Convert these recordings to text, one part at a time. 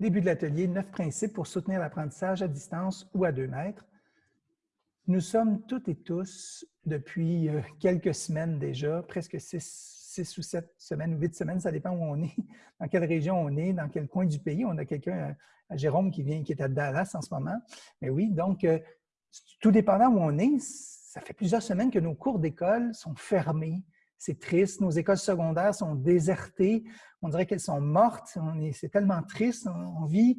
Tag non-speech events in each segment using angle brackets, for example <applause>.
Début de l'atelier, neuf principes pour soutenir l'apprentissage à distance ou à deux mètres. Nous sommes toutes et tous, depuis euh, quelques semaines déjà, presque six, ou sept semaines ou huit semaines, ça dépend où on est, <laughs> dans quelle région on est, dans quel coin du pays. On a quelqu'un, euh, Jérôme, qui vient, qui est à Dallas en ce moment. Mais oui, donc, euh, tout dépendant où on est, ça fait plusieurs semaines que nos cours d'école sont fermés. C'est triste. Nos écoles secondaires sont désertées. On dirait qu'elles sont mortes. C'est tellement triste. On vit,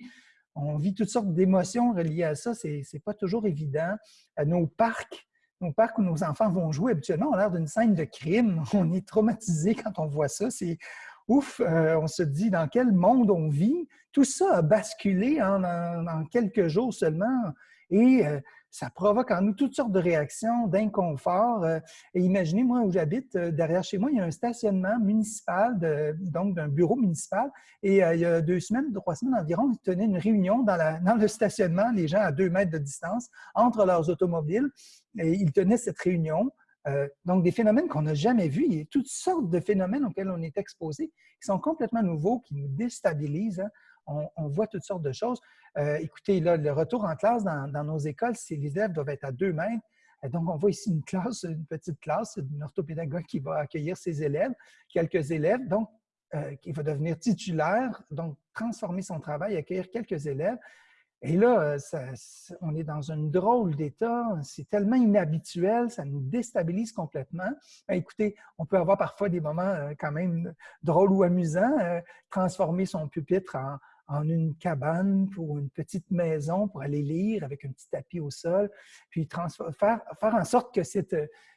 on vit toutes sortes d'émotions reliées à ça. Ce n'est pas toujours évident. Euh, nos parcs, nos parcs où nos enfants vont jouer, habituellement, ont l'air d'une scène de crime. <laughs> On est traumatisé quand on voit ça. C'est ouf, euh, on se dit dans quel monde on vit. Tout ça a basculé en, quelques jours seulement. Et euh, ça provoque en nous toutes sortes de réactions, d'inconfort. Euh, et imaginez, moi, où j'habite, euh, derrière chez moi, il y a un stationnement municipal, donc d'un bureau municipal. Et euh, il y a deux semaines, trois semaines environ, ils tenaient une réunion dans, le stationnement, les gens à deux mètres de distance, entre leurs automobiles. Et ils tenaient cette réunion. donc, des phénomènes qu'on n'a jamais vus. Il y a toutes sortes de phénomènes auxquels on est exposé, qui sont complètement nouveaux, qui nous déstabilisent. Hein on, voit toutes sortes de choses. Euh, écoutez, là, le retour en classe dans, nos écoles, les élèves doivent être à deux mètres. Euh, donc, on voit ici une classe, une petite classe, une orthopédagogue qui va accueillir ses élèves, quelques élèves, donc euh, qui va devenir titulaire, donc transformer son travail, accueillir quelques élèves. Et là, on est dans un drôle d'état, c'est tellement inhabituel, ça nous déstabilise complètement. Ben, écoutez, on peut avoir parfois des moments quand même drôles ou amusants, transformer son pupitre en, en une cabane pour une petite maison pour aller lire avec un petit tapis au sol, puis faire, faire en sorte que cette,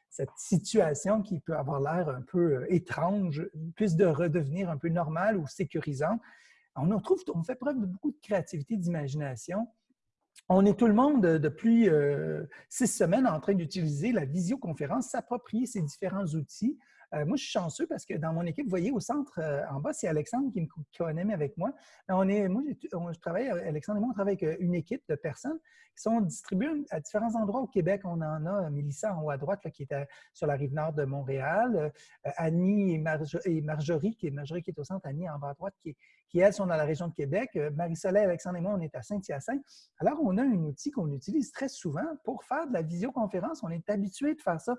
cette situation qui peut avoir l'air un peu euh, étrange puisse de redevenir un peu normale ou sécurisante. On, trouve, on fait preuve de beaucoup de créativité, d'imagination. On est tout le monde depuis euh, six semaines en train d'utiliser la visioconférence, s'approprier ces différents outils euh, moi, je suis chanceux parce que dans mon équipe, vous voyez, au centre euh, en bas, c'est Alexandre qui me co-anime avec moi. On est, moi, je travaille, Alexandre et moi, on travaille avec euh, une équipe de personnes qui sont distribuées à différents endroits au Québec. On en a Mélissa en haut à droite, qui est sur la rive nord de Montréal, Annie et, Marjorie, qui est, Marjorie qui est au centre, Annie en bas à droite, qui, qui elles sont dans la région de Québec. Marie-Soleil, Alexandre et moi, on est à Saint-Hyacinthe. Alors, on a un outil qu'on utilise très souvent pour faire de la visioconférence. On est habitué de faire ça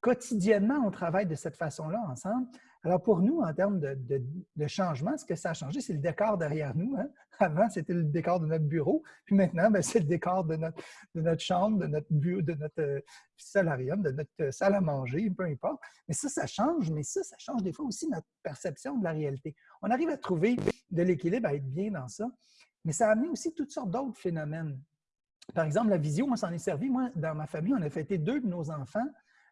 quotidiennement, on travaille de cette façon-là ensemble. Alors, pour nous, en termes de, changement, ce que ça a changé, c'est le décor derrière nous. Hein. Avant, c'était le décor de notre bureau, puis maintenant, ben, c'est le décor de notre, de notre chambre, de notre bureau, de notre euh, de notre salle à manger, peu importe. Mais ça, ça change, mais ça, ça change des fois aussi notre perception de la réalité. On arrive à trouver de l'équilibre, à être bien dans ça, mais ça a amené aussi toutes sortes d'autres phénomènes. Par exemple, la visio, moi, s'en est servi. Moi, dans ma famille, on a fêté deux de nos enfants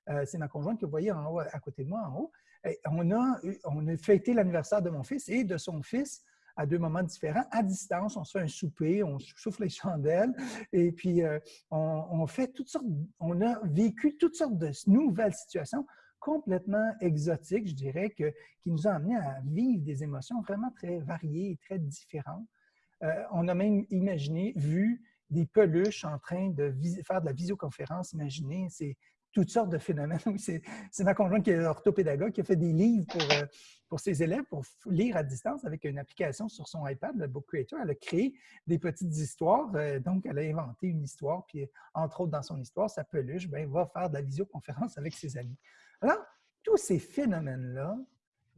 euh, c'est ma conjointe que vous voyez en haut, à côté de moi en haut. on, a, on a fêté l'anniversaire de mon fils et de son fils à deux moments différents, à distance. On se fait un souper, on souffle les <laughs> chandelles et puis euh, on, fait toutes sortes, on a vécu toutes sortes de nouvelles situations complètement exotiques, je dirais, que, qui nous ont amenés à vivre des émotions vraiment très variées et très différentes. Euh, on a même imaginé, vu des peluches en train de faire de la visioconférence. Imaginez, c'est toutes sortes de phénomènes. <laughs> c'est ma conjointe qui est orthopédagogue, qui a fait des livres pour, euh, pour ses élèves pour lire à distance avec une application sur son iPad, le Book Creator. Elle a créé des petites histoires. Euh, donc, elle a inventé une histoire. Puis, entre autres, dans son histoire, sa peluche ben, va faire de la visioconférence avec ses amis. Alors, tous ces phénomènes-là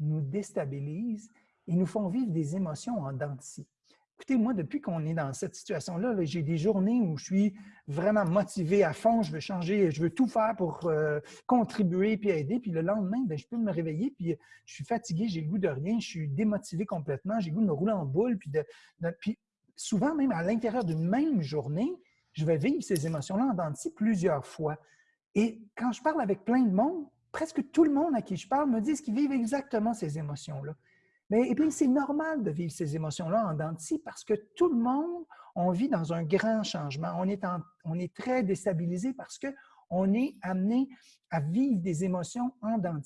nous déstabilisent et nous font vivre des émotions en dents Écoutez, moi, depuis qu'on est dans cette situation-là, j'ai des journées où je suis vraiment motivé à fond, je veux changer, je veux tout faire pour euh, contribuer puis aider. Puis le lendemain, ben, je peux me réveiller, puis je suis fatigué, j'ai le goût de rien, je suis démotivé complètement, j'ai le goût de me rouler en boule. Puis, puis souvent, même à l'intérieur d'une même journée, je vais vivre ces émotions-là en denti plusieurs fois. Et quand je parle avec plein de monde, presque tout le monde à qui je parle me dit qu'ils vivent exactement ces émotions-là. Mais et puis, c'est normal de vivre ces émotions-là en dents parce que tout le monde, on vit dans un grand changement. On est, on est très déstabilisé parce qu'on est amené à vivre des émotions en dents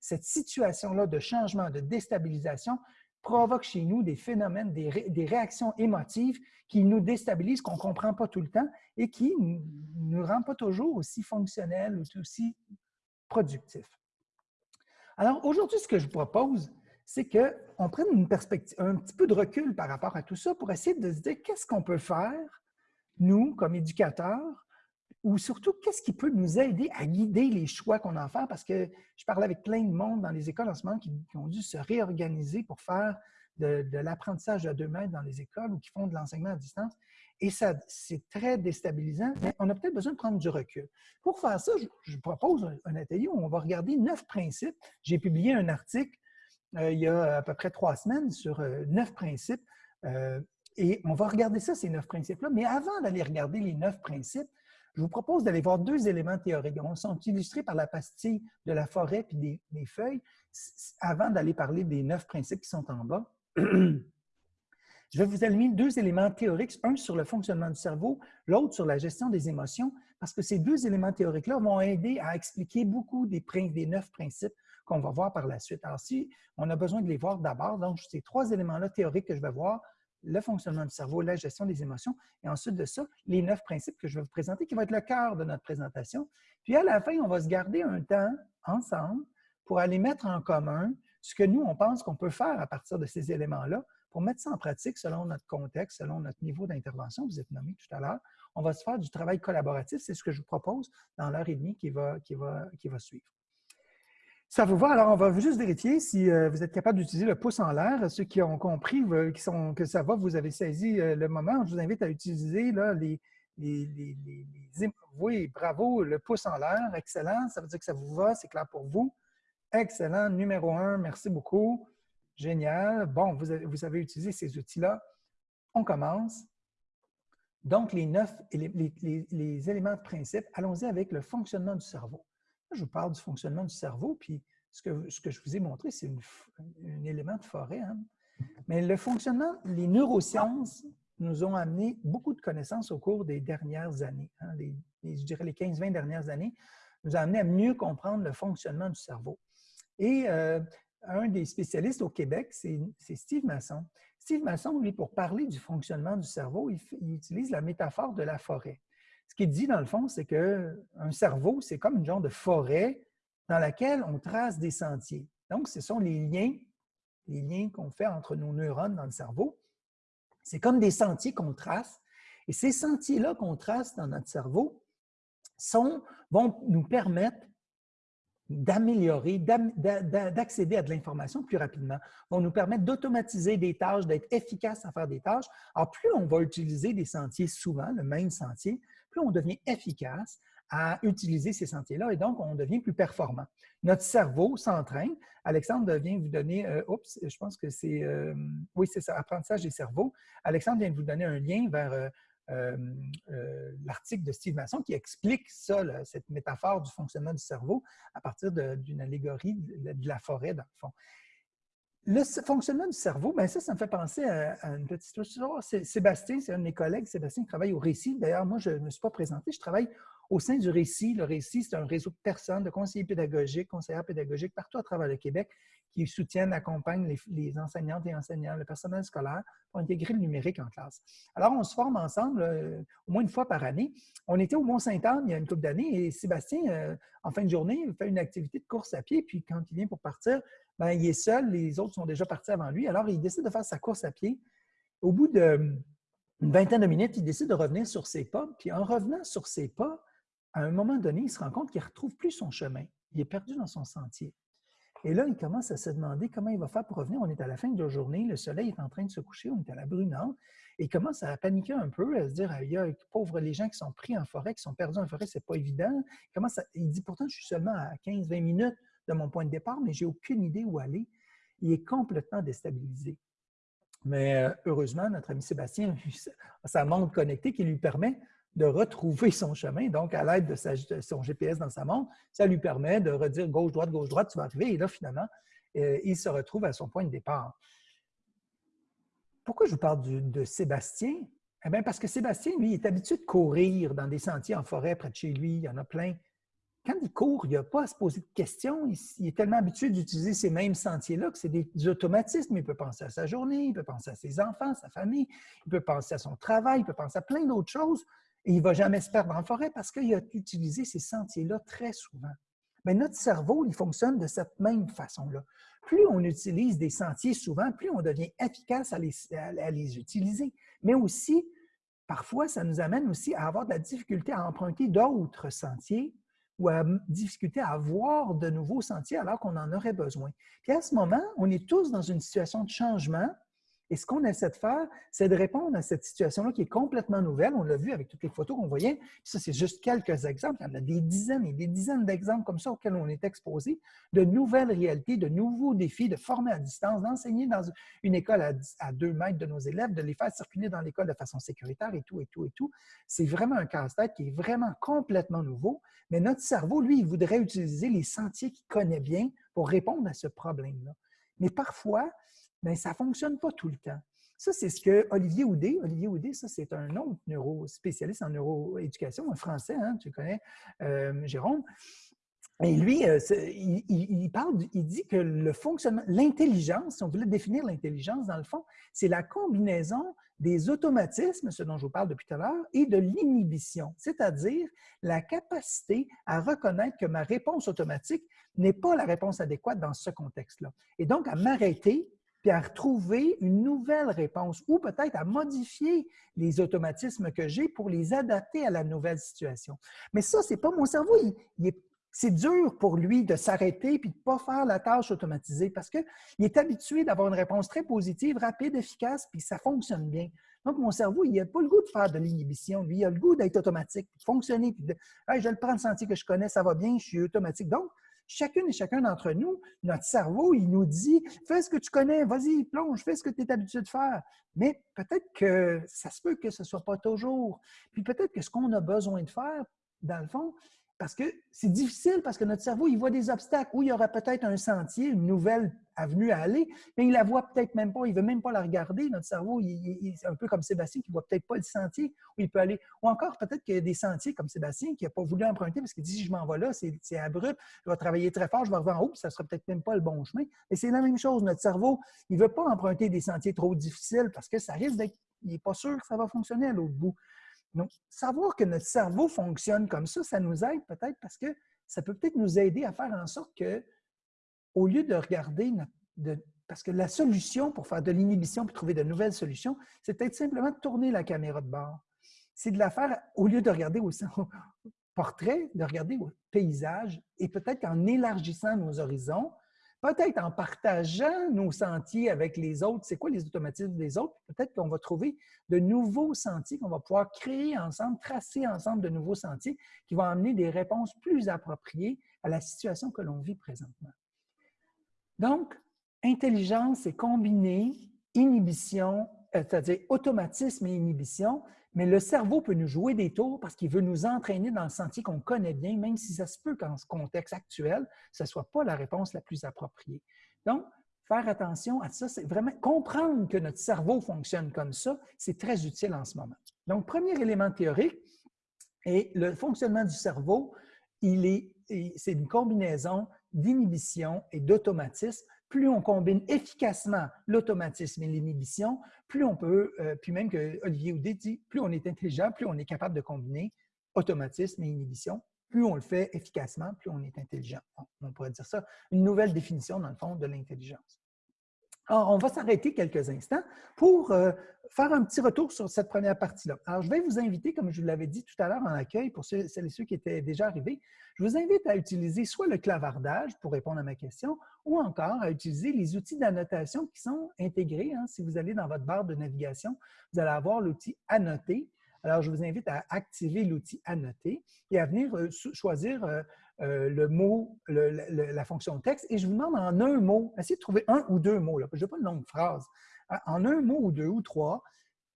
Cette situation-là de changement, de déstabilisation provoque chez nous des phénomènes, des, des réactions émotives qui nous déstabilisent, qu'on ne comprend pas tout le temps et qui ne nous rendent pas toujours aussi fonctionnels ou aussi productifs. Alors aujourd'hui, ce que je propose, c'est qu'on prenne une un petit peu de recul par rapport à tout ça pour essayer de se dire qu'est-ce qu'on peut faire, nous, comme éducateurs, ou surtout, qu'est-ce qui peut nous aider à guider les choix qu'on à faire? Parce que je parle avec plein de monde dans les écoles en ce moment qui, ont dû se réorganiser pour faire de, l'apprentissage à deux mètres dans les écoles ou qui font de l'enseignement à distance. Et ça, c'est très déstabilisant, mais on a peut-être besoin de prendre du recul. Pour faire ça, je, propose un, atelier où on va regarder neuf principes. J'ai publié un article il y a à peu près trois semaines sur euh, neuf principes. Euh, et on va regarder ça, ces neuf principes-là. Mais avant d'aller regarder les neuf principes, je vous propose d'aller voir deux éléments théoriques. Ils sont illustrés par la pastille de la forêt puis des, feuilles, avant d'aller parler des neuf principes qui sont en bas. <clears throat> Je vais vous allumer deux éléments théoriques, un sur le fonctionnement du cerveau, l'autre sur la gestion des émotions, parce que ces deux éléments théoriques-là vont aider à expliquer beaucoup des neuf principes qu'on va voir par la suite. Alors, si on a besoin de les voir d'abord, donc ces trois éléments-là théoriques que je vais voir, le fonctionnement du cerveau, la gestion des émotions, et ensuite de ça, les neuf principes que je vais vous présenter, qui vont être le cœur de notre présentation. Puis à la fin, on va se garder un temps ensemble pour aller mettre en commun ce que nous, on pense qu'on peut faire à partir de ces éléments-là pour mettre ça en pratique selon notre contexte, selon notre niveau d'intervention. Vous êtes nommé tout à l'heure. On va se faire du travail collaboratif. C'est ce que je vous propose dans l'heure et demie qui va, qui va, qui va suivre. Ça vous va? Alors, on va juste vérifier si euh, vous êtes capable d'utiliser le pouce en l'air. Ceux qui ont compris qui sont, que ça va, vous avez saisi euh, le moment. Je vous invite à utiliser là, les, les, Oui, bravo, le pouce en l'air. Excellent. Ça veut dire que ça vous va, c'est clair pour vous. Excellent. Numéro un, merci beaucoup. Génial. Bon, vous avez, vous avez utilisé ces outils-là. On commence. Donc, les neuf les, les éléments de principe, allons-y avec le fonctionnement du cerveau je vous parle du fonctionnement du cerveau, puis ce que, ce que je vous ai montré, c'est un élément de forêt. Hein. Mais le fonctionnement, les neurosciences nous ont amené beaucoup de connaissances au cours des dernières années. Hein. je dirais les 15-20 dernières années, nous ont amené à mieux comprendre le fonctionnement du cerveau. Et euh, un des spécialistes au Québec, c'est Steve Masson. Steve Masson, lui, pour parler du fonctionnement du cerveau, il utilise la métaphore de la forêt. Ce qu'il dit, dans le fond, c'est qu'un cerveau, c'est comme une genre de forêt dans laquelle on trace des sentiers. Donc, ce sont les liens, les liens qu'on fait entre nos neurones dans le cerveau. C'est comme des sentiers qu'on trace. Et ces sentiers-là qu'on trace dans notre cerveau vont nous permettre d'améliorer, d'accéder à de l'information plus rapidement, vont nous permettre d'automatiser des tâches, d'être efficaces à faire des tâches. Alors, plus on va utiliser des sentiers souvent, le même sentier, plus on devient efficace à utiliser ces sentiers-là et donc on devient plus performant. Notre cerveau s'entraîne. Alexandre vient vous donner, euh, je pense que c'est, euh, oui, c'est ça, apprentissage des cerveaux. Alexandre vient de vous donner un lien vers euh, l'article de Steve Masson qui explique ça, cette métaphore du fonctionnement du cerveau à partir d'une allégorie de, la forêt, dans le fond. Le fonctionnement du cerveau, bien ça, ça me fait penser à, une petite histoire. Sébastien, c'est un de mes collègues, Sébastien, travaille au Récit. D'ailleurs, moi, je ne me suis pas présenté, je travaille au sein du Récit. Le Récit, c'est un réseau de personnes, de conseillers pédagogiques, conseillères pédagogiques partout à travers le Québec qui soutiennent, accompagnent les, enseignantes et enseignants, le personnel scolaire pour intégrer le numérique en classe. Alors, on se forme ensemble euh, au moins une fois par année. On était au Mont-Saint-Anne il y a une couple d'années et Sébastien, euh, en fin de journée, fait une activité de course à pied. Puis quand il vient pour partir, ben, il est seul, les autres sont déjà partis avant lui. Alors, il décide de faire sa course à pied. Au bout d'une vingtaine de minutes, il décide de revenir sur ses pas. Puis en revenant sur ses pas, à un moment donné, il se rend compte qu'il ne retrouve plus son chemin. Il est perdu dans son sentier. Et là, il commence à se demander comment il va faire pour revenir. On est à la fin de la journée, le soleil est en train de se coucher, on est à la brunante. Et il commence à paniquer un peu, à se dire, il y a pauvres les gens qui sont pris en forêt, qui sont perdus en forêt, c'est pas évident. Il dit, pourtant, je suis seulement à 15-20 minutes de mon point de départ, mais j'ai aucune idée où aller. Il est complètement déstabilisé. Mais euh, heureusement, notre ami Sébastien a sa montre connectée qui lui permet de retrouver son chemin. Donc, à l'aide de, son GPS dans sa montre, ça lui permet de redire gauche-droite, gauche-droite, tu vas arriver. Et là, finalement, euh, il se retrouve à son point de départ. Pourquoi je vous parle de Sébastien? Eh bien, parce que Sébastien, lui, est habitué de courir dans des sentiers en forêt près de chez lui. Il y en a plein quand il court, il n'a pas à se poser de questions. Il, est tellement habitué d'utiliser ces mêmes sentiers-là que c'est des, automatismes. Il peut penser à sa journée, il peut penser à ses enfants, sa famille, il peut penser à son travail, il peut penser à plein d'autres choses. Et il ne va jamais se perdre en forêt parce qu'il a utilisé ces sentiers-là très souvent. Mais notre cerveau, il fonctionne de cette même façon-là. plus on utilise des sentiers souvent, plus on devient efficace à les utiliser. Mais aussi, parfois, ça nous amène aussi à avoir de la difficulté à emprunter d'autres sentiers ou à difficulté à avoir de nouveaux sentiers alors qu'on en aurait besoin. Puis à ce moment, on est tous dans une situation de changement et ce qu'on essaie de faire, c'est de répondre à cette situation-là qui est complètement nouvelle. On l'a vu avec toutes les photos qu'on voyait. ça, c'est juste quelques exemples. Il y en a des dizaines et des dizaines d'exemples comme ça auxquels on est exposé, de nouvelles réalités, de nouveaux défis, de former à distance, d'enseigner dans une école à, deux mètres de nos élèves, de les faire circuler dans l'école de façon sécuritaire et tout, et tout, et tout. C'est vraiment un casse-tête qui est vraiment complètement nouveau. Mais notre cerveau, lui, il voudrait utiliser les sentiers qu'il connaît bien pour répondre à ce problème-là. Mais parfois, mais ça ne fonctionne pas tout le temps. Ça, c'est ce que Olivier Houdet, Olivier Houdet, ça, c'est un autre neurospécialiste en neuroéducation, un Français, hein, tu connais, euh, Jérôme. Et lui, euh, il, parle, il dit que le fonctionnement, l'intelligence, si on voulait définir l'intelligence, dans le fond, c'est la combinaison des automatismes, ce dont je vous parle depuis tout à l'heure, et de l'inhibition, c'est-à-dire la capacité à reconnaître que ma réponse automatique n'est pas la réponse adéquate dans ce contexte-là. Et donc, à m'arrêter puis à retrouver une nouvelle réponse ou peut-être à modifier les automatismes que j'ai pour les adapter à la nouvelle situation. Mais ça, c'est pas mon cerveau. c'est dur pour lui de s'arrêter puis de pas faire la tâche automatisée parce qu'il est habitué d'avoir une réponse très positive, rapide, efficace, puis ça fonctionne bien. Donc, mon cerveau, il n'a pas le goût de faire de l'inhibition. Lui, il a le goût d'être automatique, de fonctionner, puis de je le prends le sentier que je connais, ça va bien, je suis automatique. Donc, chacune et chacun d'entre nous, notre cerveau, il nous dit fais ce que tu connais, vas-y, plonge, fais ce que tu es habitué de faire. Mais peut-être que ça se peut que ce ne soit pas toujours. Puis peut-être que ce qu'on a besoin de faire, dans le fond, parce que c'est difficile, parce que notre cerveau, il voit des obstacles où il y aura peut-être un sentier, une nouvelle avenue à aller, mais il la voit peut-être même pas, il veut même pas la regarder. Notre cerveau, il, est un peu comme Sébastien qui voit peut-être pas le sentier où il peut aller. Ou encore, peut-être qu'il y a des sentiers comme Sébastien qui n'a pas voulu emprunter parce qu'il dit si je m'en vais là, c'est abrupt, je vais travailler très fort, je vais revenir en haut, puis ça sera peut-être même pas le bon chemin. Mais c'est la même chose. Notre cerveau, il veut pas emprunter des sentiers trop difficiles parce que ça risque d'être. Il n'est pas sûr que ça va fonctionner à l'autre bout. Donc, savoir que notre cerveau fonctionne comme ça, ça nous aide peut-être parce que ça peut peut-être nous aider à faire en sorte que, au lieu de regarder notre, parce que la solution pour faire de l'inhibition et trouver de nouvelles solutions, c'est peut-être simplement de tourner la caméra de bord. C'est de la faire, au lieu de regarder au, au portrait, de regarder au paysage et peut-être qu'en élargissant nos horizons, peut-être en partageant nos sentiers avec les autres, c'est quoi les automatismes des autres, peut-être qu'on va trouver de nouveaux sentiers qu'on va pouvoir créer ensemble, tracer ensemble de nouveaux sentiers qui vont amener des réponses plus appropriées à la situation que l'on vit présentement. Donc, intelligence est combinée inhibition, euh, c'est-à-dire automatisme et inhibition, mais le cerveau peut nous jouer des tours parce qu'il veut nous entraîner dans le sentier qu'on connaît bien, même si ça se peut qu'en ce contexte actuel, ce ne soit pas la réponse la plus appropriée. Donc, faire attention à ça, c'est vraiment comprendre que notre cerveau fonctionne comme ça, c'est très utile en ce moment. Donc, premier élément théorique, et le fonctionnement du cerveau, il est, c'est une combinaison d'inhibition et d'automatisme plus on combine efficacement l'automatisme et l'inhibition, plus on peut, euh, puis même que Olivier Houdet dit, plus on est intelligent, plus on est capable de combiner automatisme et inhibition, plus on le fait efficacement, plus on est intelligent. On pourrait dire ça, une nouvelle définition, dans le fond, de l'intelligence. Alors, on va s'arrêter quelques instants pour euh, faire un petit retour sur cette première partie-là. Alors, je vais vous inviter, comme je vous l'avais dit tout à l'heure en accueil, pour celles et ceux qui étaient déjà arrivés, je vous invite à utiliser soit le clavardage pour répondre à ma question, ou encore à utiliser les outils d'annotation qui sont intégrés. Hein. Si vous allez dans votre barre de navigation, vous allez avoir l'outil Annoter. Alors, je vous invite à activer l'outil Annoter et à venir euh, choisir euh, euh, le mot, la fonction texte, et je vous demande en un mot, essayez de trouver un ou deux mots, là, je n'ai pas une longue phrase, hein, en un mot ou deux ou trois,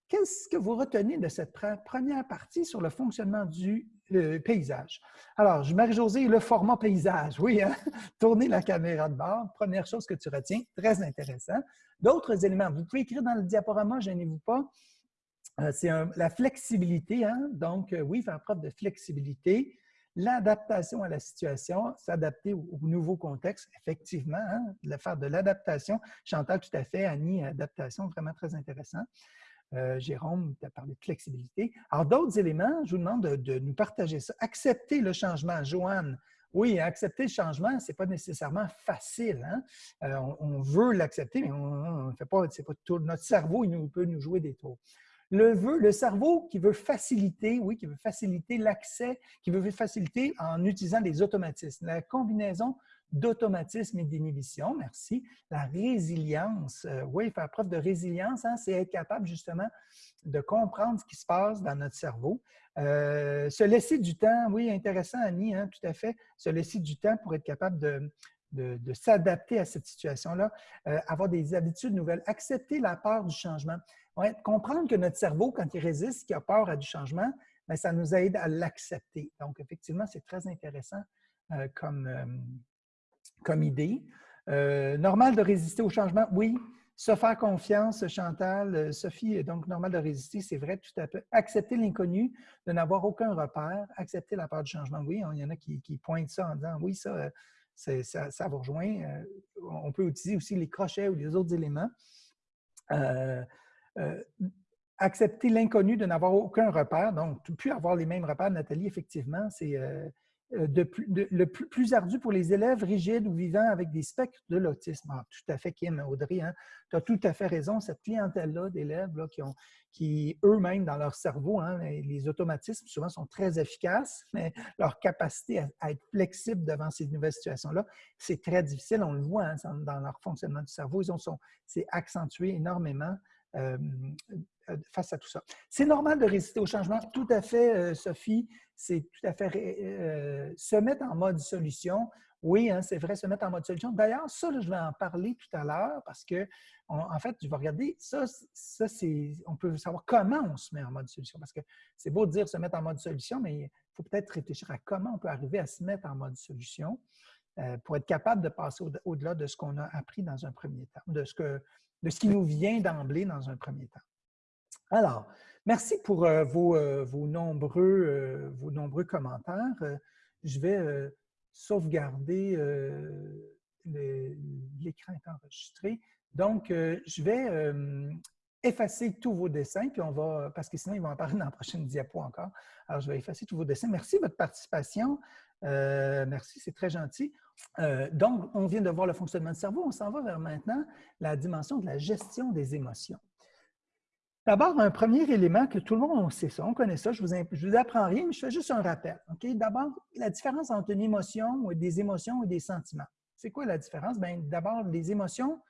qu'est-ce que vous retenez de cette première partie sur le fonctionnement du paysage? Alors, Marie-Josée, le format paysage, oui, hein? <laughs> tourner la caméra de bord, première chose que tu retiens, très intéressant. D'autres éléments, vous pouvez écrire dans le diaporama, gênez-vous pas, euh, c'est la flexibilité, hein? donc euh, oui, faire preuve de flexibilité, l'adaptation à la situation, s'adapter au, nouveau contexte, effectivement, hein, faire de l'adaptation. Chantal, tout à fait, Annie, adaptation, vraiment très intéressant. Euh, Jérôme, tu as parlé de flexibilité. Alors, d'autres éléments, je vous demande de, nous partager ça. Accepter le changement. Joanne, oui, accepter le changement, ce n'est pas nécessairement facile. Hein. Euh, on, veut l'accepter, mais on ne fait pas, c'est pas tout. Notre cerveau, il nous, peut nous jouer des tours. Le, cerveau qui veut faciliter, oui, qui veut faciliter l'accès, qui veut faciliter en utilisant des automatismes. La combinaison d'automatisme et d'inhibition, merci. La résilience, euh, oui, faire preuve de résilience, hein, c'est être capable justement de comprendre ce qui se passe dans notre cerveau. Euh, se laisser du temps, oui, intéressant, Annie, hein, tout à fait. Se laisser du temps pour être capable de, s'adapter à cette situation-là, euh, avoir des habitudes nouvelles, accepter la peur du changement. Ouais, comprendre que notre cerveau, quand il résiste, qu'il a peur à du changement, bien, ça nous aide à l'accepter. Donc, effectivement, c'est très intéressant comme, comme idée. Euh, normal de résister au changement? Oui. Se faire confiance, Chantal, euh, Sophie, donc normal de résister, c'est vrai, tout à fait. Accepter l'inconnu, de n'avoir aucun repère, accepter la peur du changement. Oui, il y en a qui, pointent ça en disant oui, ça, euh, ça, ça, vous rejoint. On peut utiliser aussi les crochets ou les autres éléments. Accepter l'inconnu, de n'avoir aucun repère, donc plus avoir les mêmes repères, Nathalie, effectivement, c'est euh, le plus, ardu pour les élèves rigides ou vivant avec des spectres de l'autisme. Ah, tout à fait, Kim, Audrey, hein, tu as tout à fait raison. Cette clientèle-là d'élèves qui eux-mêmes, dans leur cerveau, hein, les automatismes souvent sont très efficaces, mais leur capacité à, être flexible devant ces nouvelles situations-là, c'est très difficile. On le voit hein, dans leur fonctionnement du cerveau. Ils ont c'est accentué énormément. Face à tout ça. C'est normal de résister au changement, tout à fait, Sophie. C'est tout à fait se mettre en mode solution. Oui, hein, c'est vrai, se mettre en mode solution. D'ailleurs, ça, je vais en parler tout à l'heure parce que, en fait, je vais regarder, ça, ça c'est, on peut savoir comment on se met en mode solution parce que c'est beau de dire se mettre en mode solution, mais il faut peut-être réfléchir à comment on peut arriver à se mettre en mode solution pour être capable de passer au-delà de ce qu'on a appris dans un premier temps, de ce, que, de ce qui nous vient d'emblée dans un premier temps. Alors, merci pour euh, euh, vos, nombreux, euh, vos nombreux commentaires. je vais sauvegarder l'écran est enregistré. Donc, je vais effacer tous vos dessins, puis on va, parce que sinon, ils vont apparaître dans la prochaine diapo encore. Alors, je vais effacer tous vos dessins. Merci de votre participation. Merci, c'est très gentil. donc, on vient de voir le fonctionnement du cerveau. On s'en va vers maintenant la dimension de la gestion des émotions. D'abord, un premier élément que tout le monde sait ça, on connaît ça, je ne vous, apprends rien, mais je fais juste un rappel. D'abord, la différence entre une émotion, ou des émotions et des sentiments. C'est quoi la différence? D'abord, les émotions,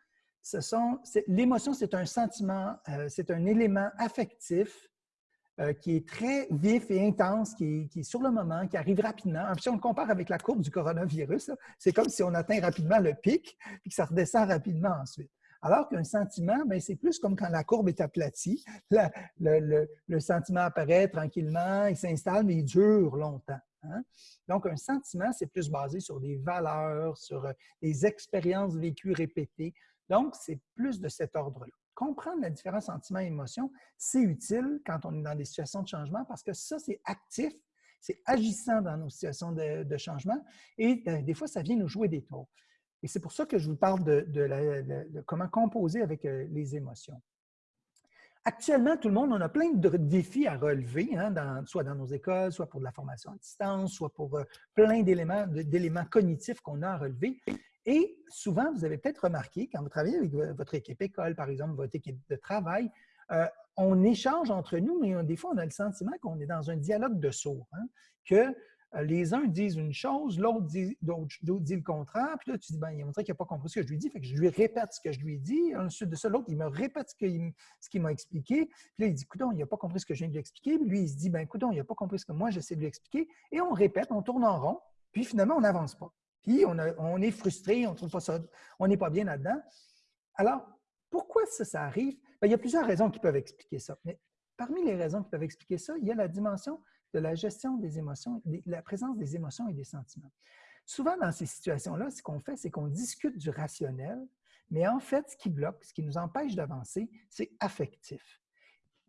ce sont. L'émotion, c'est un sentiment, euh, c'est un élément affectif euh, qui est très vif et intense, qui est, sur le moment, qui arrive rapidement. Si on le compare avec la courbe du coronavirus, c'est comme si on atteint rapidement le pic et que ça redescend rapidement ensuite. Alors qu'un sentiment, ben, c'est plus comme quand la courbe est aplatie. le, sentiment apparaît tranquillement, il s'installe, mais il dure longtemps. Hein. Donc, un sentiment, c'est plus basé sur des valeurs, sur euh, des expériences vécues répétées. Donc, c'est plus de cet ordre-là. Comprendre la différence sentiment et émotion, c'est utile quand on est dans des situations de changement parce que ça, c'est actif, c'est agissant dans nos situations de, de changement et euh, des fois, ça vient nous jouer des tours. Et c'est pour ça que je vous parle de, comment composer avec euh, les émotions. Actuellement, tout le monde, on a plein de défis à relever, hein, soit dans nos écoles, soit pour de la formation à distance, soit pour euh, plein d'éléments cognitifs qu'on a à relever. Et souvent, vous avez peut-être remarqué, quand vous travaillez avec votre équipe école, par exemple, votre équipe de travail, euh, on échange entre nous, mais des fois, on a le sentiment qu'on est dans un dialogue de sourds, hein, que euh, les uns disent une chose, l'autre dit, le contraire, puis là, tu dis, ben, il montré qu'il n'a pas compris ce que je lui dis, fait que je lui répète ce que je lui dit. Ensuite de ça, l'autre, il me répète ce qu'il m'a expliqué. Puis là, il dit, écoute, il n'a pas compris ce que je viens de lui expliquer. Puis lui, il se dit, ben, écoute, il n'a pas compris ce que moi, j'essaie de lui expliquer. Et on répète, on tourne en rond, puis finalement, on n'avance pas. Puis on, est frustré, on trouve pas ça, on n'est pas bien là-dedans. Alors, pourquoi ça, ça arrive? Ben, il y a plusieurs raisons qui peuvent expliquer ça. Mais parmi les raisons qui peuvent expliquer ça, il y a la dimension de la gestion des émotions, la présence des émotions et des sentiments. Souvent, dans ces situations-là, ce qu'on fait, c'est qu'on discute du rationnel, mais en fait, ce qui bloque, ce qui nous empêche d'avancer, c'est affectif.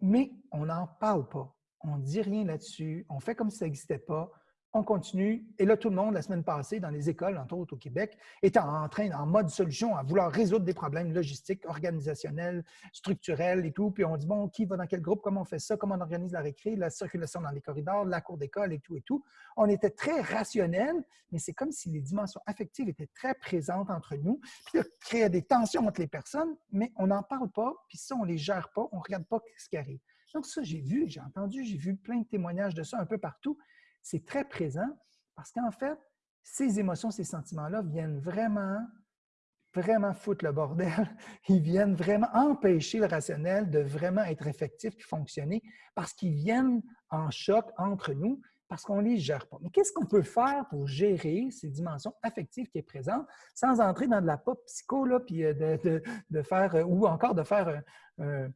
Mais on n'en parle pas. On ne dit rien là-dessus. On fait comme si ça n'existait pas. On continue. Et là, tout le monde, la semaine passée, dans les écoles, entre autres au Québec, était en train, en mode solution, à vouloir résoudre des problèmes logistiques, organisationnels, structurels et tout. Puis on dit, bon, qui va dans quel groupe, comment on fait ça, comment on organise la récré, la circulation dans les corridors, la cour d'école et tout et tout. On était très rationnel, mais c'est comme si les dimensions affectives étaient très présentes entre nous. Puis ça créait des tensions entre les personnes, mais on n'en parle pas, puis ça, on ne les gère pas, on ne regarde pas ce qui arrive. Donc ça, j'ai vu, j'ai entendu, j'ai vu plein de témoignages de ça un peu partout c'est très présent parce qu'en fait, ces émotions, ces sentiments-là viennent vraiment, vraiment foutre le bordel. <laughs> Ils viennent vraiment empêcher le rationnel de vraiment être effectif et fonctionner parce qu'ils viennent en choc entre nous parce qu'on ne les gère pas. Mais qu'est-ce qu'on peut faire pour gérer ces dimensions affectives qui sont présentes sans entrer dans de la pop psycho, euh, de, faire, euh, ou encore de faire euh,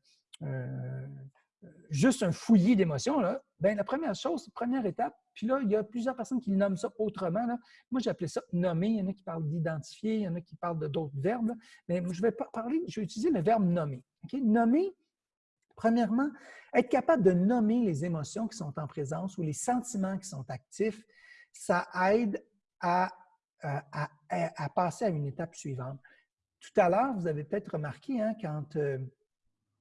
juste un fouillis d'émotions, bien, la première chose, première étape, puis là, il y a plusieurs personnes qui nomment ça autrement. Moi, j'appelais ça nommer. Il y en a qui parlent d'identifier, il y en a qui parlent de d'autres verbes. Mais je vais parler, je vais utiliser le verbe nommer. Nommer, premièrement, être capable de nommer les émotions qui sont en présence ou les sentiments qui sont actifs, ça aide à, à, passer à une étape suivante. Tout à l'heure, vous avez peut-être remarqué, hein, quand euh,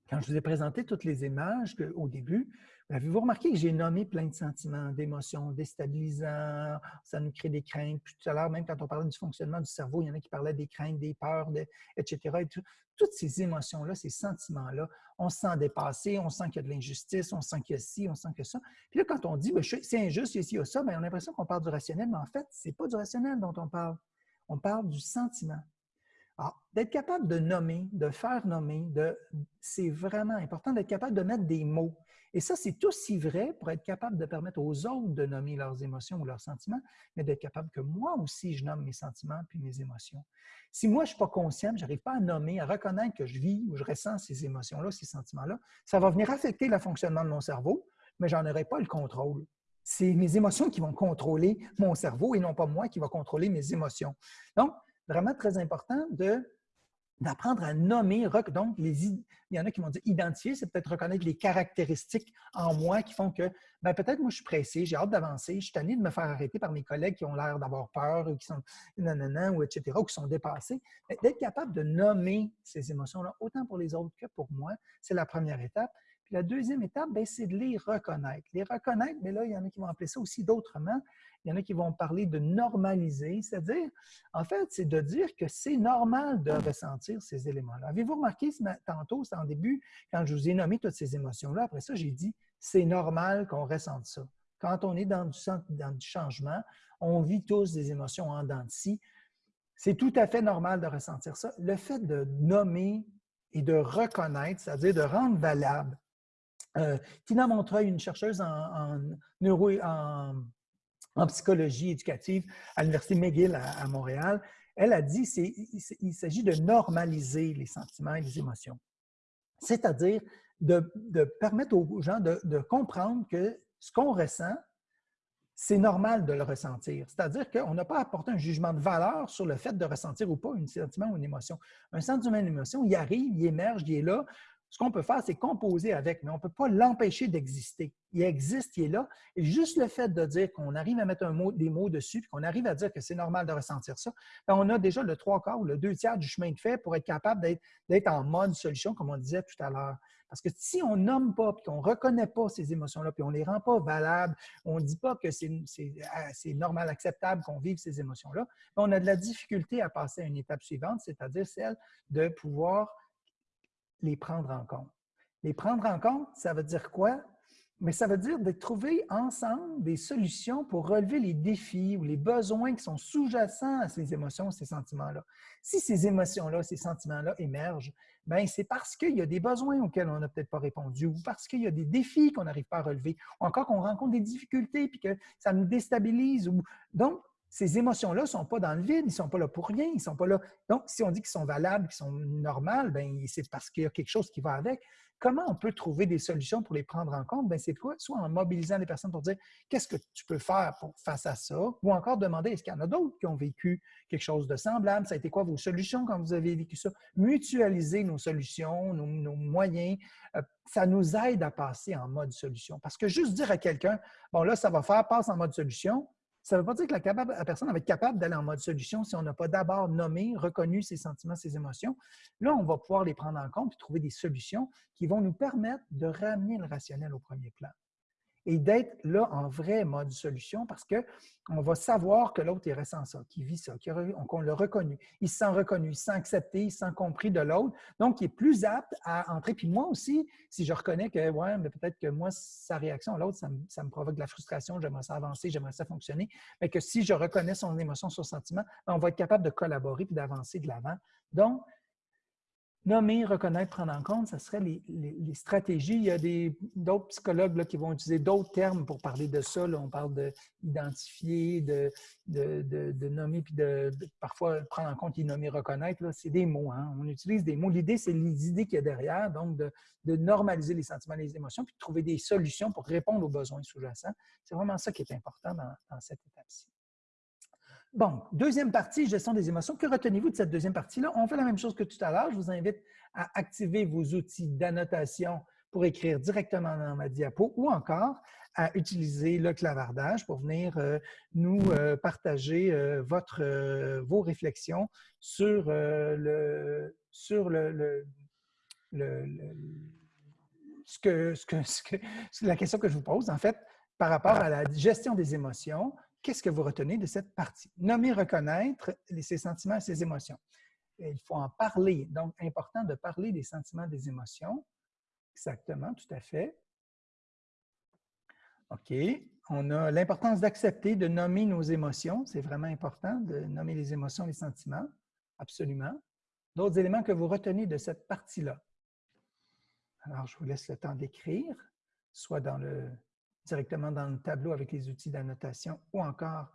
quand je vous ai présenté toutes les images au début, avez-vous remarqué que j'ai nommé plein de sentiments, d'émotions déstabilisants, ça nous crée des craintes. Puis tout à l'heure, même quand on parlait du fonctionnement du cerveau, il y en a qui parlaient des craintes, des peurs, etc. Toutes ces émotions-là, ces sentiments-là, on se sent dépassé, on sent qu'il y a de l'injustice, on sent qu'il y a ci, on sent que ça. Puis là, quand on dit ben, c'est injuste, il y a ci, il y a ça, bien, on a l'impression qu'on parle du rationnel, mais en fait, ce n'est pas du rationnel dont on parle. On parle du sentiment. Alors, d'être capable de nommer, de faire nommer, c'est vraiment important d'être capable de mettre des mots. Et ça, c'est aussi vrai pour être capable de permettre aux autres de nommer leurs émotions ou leurs sentiments, mais d'être capable que moi aussi, je nomme mes sentiments puis mes émotions. Si moi, je ne suis pas conscient, je n'arrive pas à nommer, à reconnaître que je vis ou je ressens ces émotions-là, ces sentiments-là, ça va venir affecter le fonctionnement de mon cerveau, mais je n'en aurai pas le contrôle. C'est mes émotions qui vont contrôler mon cerveau et non pas moi qui va contrôler mes émotions. Donc, vraiment très important de d'apprendre à nommer, donc les, il y en a qui vont dire identifier, c'est peut-être reconnaître les caractéristiques en moi qui font que ben, peut-être moi je suis pressé, j'ai hâte d'avancer, je suis tanné de me faire arrêter par mes collègues qui ont l'air d'avoir peur ou qui sont nanana ou etc. ou qui sont dépassés. D'être capable de nommer ces émotions-là, autant pour les autres que pour moi, c'est la première étape. La deuxième étape, ben, c'est de les reconnaître. Les reconnaître, mais là, il y en a qui vont appeler ça aussi d'autrement. Il y en a qui vont parler de normaliser, c'est-à-dire, en fait, c'est de dire que c'est normal de ressentir ces éléments-là. Avez-vous remarqué tantôt, c'est en début, quand je vous ai nommé toutes ces émotions-là, après ça, j'ai dit, c'est normal qu'on ressente ça. Quand on est dans du, dans du changement, on vit tous des émotions en dents de scie. C'est tout à fait normal de ressentir ça. Le fait de nommer et de reconnaître, c'est-à-dire de rendre valable. Euh, Tina Montreuil, une chercheuse en, psychologie éducative à l'Université McGill à, Montréal, elle a dit qu'il s'agit de normaliser les sentiments et les émotions. C'est-à-dire de, permettre aux gens de, comprendre que ce qu'on ressent, c'est normal de le ressentir. C'est-à-dire qu'on n'a pas apporté un jugement de valeur sur le fait de ressentir ou pas un sentiment ou une émotion. Un sentiment une émotion, il arrive, il émerge, il est là ce qu'on peut faire, c'est composer avec, mais on ne peut pas l'empêcher d'exister. Il existe, il est là. Et juste le fait de dire qu'on arrive à mettre un mot, des mots dessus, qu'on arrive à dire que c'est normal de ressentir ça, ben, on a déjà le trois quarts ou le deux tiers du chemin de fait pour être capable d'être en mode solution, comme on disait tout à l'heure. Parce que si on nomme pas, puis qu'on ne reconnaît pas ces émotions-là, puis on ne les rend pas valables, on ne dit pas que ah, c'est normal, acceptable qu'on vive ces émotions-là, ben, on a de la difficulté à passer à une étape suivante, c'est-à-dire celle de pouvoir les prendre en compte. Les prendre en compte, ça veut dire quoi? Mais ça veut dire de trouver ensemble des solutions pour relever les défis ou les besoins qui sont sous-jacents à ces émotions, ces sentiments-là. Si ces émotions-là, ces sentiments-là émergent, ben c'est parce qu'il y a des besoins auxquels on n'a peut-être pas répondu ou parce qu'il y a des défis qu'on n'arrive pas à relever ou encore qu'on rencontre des difficultés puis que ça nous déstabilise. Ou... Donc, ces émotions-là ne sont pas dans le vide, ils ne sont pas là pour rien, ils sont pas là. Donc, si on dit qu'ils sont valables, qu'ils sont normales, ben, c'est parce qu'il y a quelque chose qui va avec. Comment on peut trouver des solutions pour les prendre en compte? Ben, c'est quoi? Soit en mobilisant les personnes pour dire qu'est-ce que tu peux faire face à ça, ou encore demander est-ce qu'il y en a d'autres qui ont vécu quelque chose de semblable? Ça a été quoi vos solutions quand vous avez vécu ça? Mutualiser nos solutions, nos, moyens, euh, ça nous aide à passer en mode solution. Parce que juste dire à quelqu'un, bon là, ça va faire, passe en mode solution, Ça ne veut pas dire que la, personne va être capable d'aller en mode solution si on n'a pas d'abord nommé, reconnu ses sentiments, ses émotions. Là, on va pouvoir les prendre en compte et trouver des solutions qui vont nous permettre de ramener le rationnel au premier plan et d'être là en vrai mode solution parce qu'on va savoir que l'autre, il ressent ça, qu'il vit ça, qu'on l'a reconnu. Il se sent reconnu, il se sent accepté, il se sent compris de l'autre. Donc, il est plus apte à entrer. Puis moi aussi, si je reconnais que, ouais, mais peut-être que moi, sa réaction à l'autre, ça, me provoque de la frustration, j'aimerais ça avancer, j'aimerais ça fonctionner, mais que si je reconnais son émotion, son sentiment, ben, on va être capable de collaborer puis d'avancer de l'avant. Donc, Nommer, reconnaître, prendre en compte, ce serait les, stratégies. Il y a d'autres psychologues qui vont utiliser d'autres termes pour parler de ça. on parle d'identifier, de, de, nommer, puis de, parfois prendre en compte et nommer, reconnaître. C'est des mots. Hein. On utilise des mots. L'idée, c'est les idées qu'il y a derrière, donc de, normaliser les sentiments les émotions, puis de trouver des solutions pour répondre aux besoins sous-jacents. C'est vraiment ça qui est important dans cette étape-ci. Bon, deuxième partie, gestion des émotions. Que retenez-vous de cette deuxième partie-là? On fait la même chose que tout à l'heure. Je vous invite à activer vos outils d'annotation pour écrire directement dans ma diapo ou encore à utiliser le clavardage pour venir euh, nous euh, partager euh, votre, vos réflexions sur, le, sur le, ce que, ce que, ce que, la question que je vous pose, en fait, par rapport à la gestion des émotions, Qu'est-ce que vous retenez de cette partie? Nommer, reconnaître ses sentiments et ses émotions. il faut en parler. Donc, important de parler des sentiments, des émotions. Exactement, tout à fait. OK. On a l'importance d'accepter, de nommer nos émotions. C'est vraiment important de nommer les émotions, les sentiments. Absolument. D'autres éléments que vous retenez de cette partie-là? Alors, je vous laisse le temps d'écrire, soit dans le directement dans le tableau avec les outils d'annotation ou encore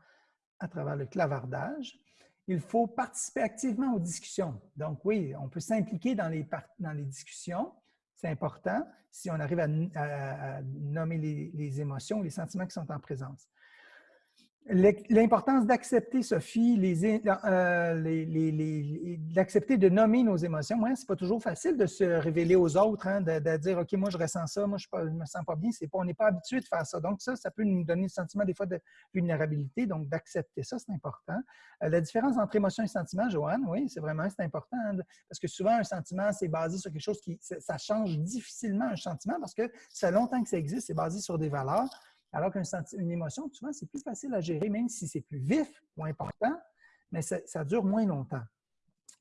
à travers le clavardage. Il faut participer activement aux discussions. Donc oui, on peut s'impliquer dans les, discussions. C'est important si on arrive à, nommer les, les, émotions, les sentiments qui sont en présence. L'importance d'accepter, Sophie, euh, d'accepter de nommer nos émotions. Moi, ce n'est pas toujours facile de se révéler aux autres, hein, de, dire OK, moi je ressens ça, moi je ne me sens pas bien. Pas, on n'est pas habitué de faire ça. Donc, ça, ça peut nous donner le sentiment des fois de vulnérabilité. Donc, d'accepter ça, c'est important. Euh, la différence entre émotion et sentiment, Joanne, oui, c'est vraiment c'est important. Hein, parce que souvent, un sentiment, c'est basé sur quelque chose qui. Ça change difficilement un sentiment parce que ça fait longtemps que ça existe, c'est basé sur des valeurs. Alors qu'une émotion, souvent, c'est plus facile à gérer, même si c'est plus vif ou important, mais ça, dure moins longtemps.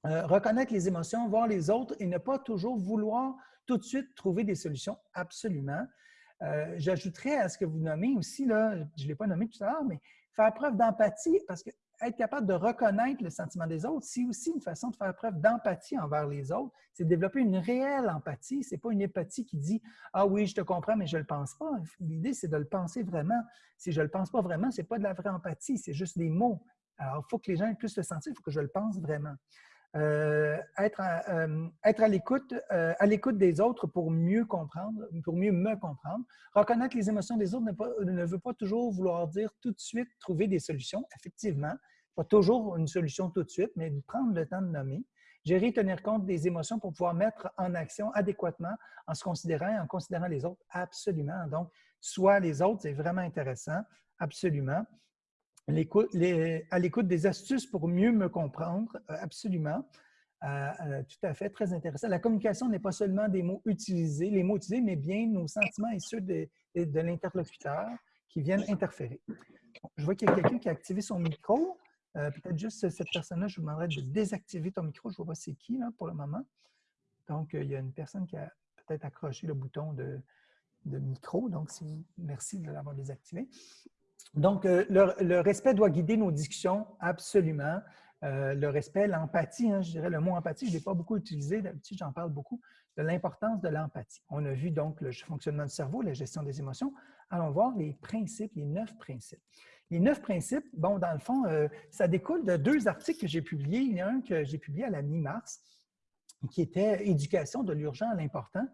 Euh, reconnaître les émotions, voir les autres et ne pas toujours vouloir tout de suite trouver des solutions, absolument. Euh, j'ajouterais à ce que vous nommez aussi, là, je ne l'ai pas nommé tout à l'heure, mais faire preuve d'empathie, parce que être capable de reconnaître le sentiment des autres, c'est aussi une façon de faire preuve d'empathie envers les autres. C'est développer une réelle empathie. Ce n'est pas une empathie qui dit Ah oui, je te comprends, mais je ne le pense pas. L'idée, c'est de le penser vraiment. Si je ne le pense pas vraiment, ce n'est pas de la vraie empathie, c'est juste des mots. Alors, il faut que les gens puissent le sentir, il faut que je le pense vraiment. Euh, être à, euh, être à l'écoute euh, à l'écoute des autres pour mieux comprendre, pour mieux me comprendre. Reconnaître les émotions des autres ne, ne, veut pas toujours vouloir dire tout de suite trouver des solutions. Effectivement, pas toujours une solution tout de suite, mais prendre le temps de nommer. Gérer, tenir compte des émotions pour pouvoir mettre en action adéquatement en se considérant, en considérant les autres. Absolument. Donc, soit les autres, c'est vraiment intéressant. Absolument à l'écoute des astuces pour mieux me comprendre, euh, absolument. Euh, euh, tout à fait, très intéressant. La communication n'est pas seulement des mots utilisés, les mots utilisés, mais bien nos sentiments et ceux de, l'interlocuteur qui viennent interférer. je vois qu'il y a quelqu'un qui a activé son micro. Peut-être juste cette personne-là, je vous demanderais de désactiver ton micro. Je ne vois pas c'est qui là, pour le moment. Donc, il y a une personne qui a peut-être accroché le bouton de, de micro. Donc, merci de l'avoir désactivé. Donc, euh, le, respect doit guider nos discussions, absolument. Euh, le respect, l'empathie, hein, je dirais le mot empathie, je ne l'ai pas beaucoup utilisé, d'habitude j'en parle beaucoup, de l'importance de l'empathie. On a vu donc le fonctionnement du cerveau, la gestion des émotions. Allons voir les principes, les neuf principes. Les neuf principes, bon, dans le fond, euh, ça découle de deux articles que j'ai publiés. Il y en a un que j'ai publié à la mi-mars, qui était Éducation de l'urgent à l'important,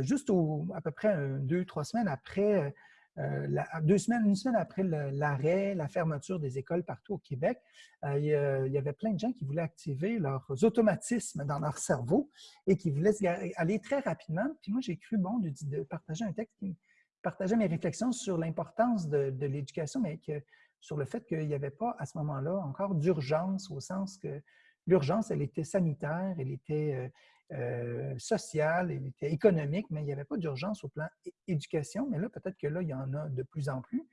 juste à peu près deux, trois semaines après euh, deux semaines, une semaine après l'arrêt, la fermeture des écoles partout au Québec, euh, il, y avait plein de gens qui voulaient activer leurs automatismes dans leur cerveau et qui voulaient aller très rapidement. Puis moi, j'ai cru bon de, partager un texte qui partageait mes réflexions sur l'importance de, l'éducation, mais que sur le fait qu'il n'y avait pas à ce moment-là encore d'urgence au sens que l'urgence, elle était sanitaire, elle était sociale, elle était économique, mais il n'y avait pas d'urgence au plan éducation. Mais là, peut-être que là, il y en a de plus en plus.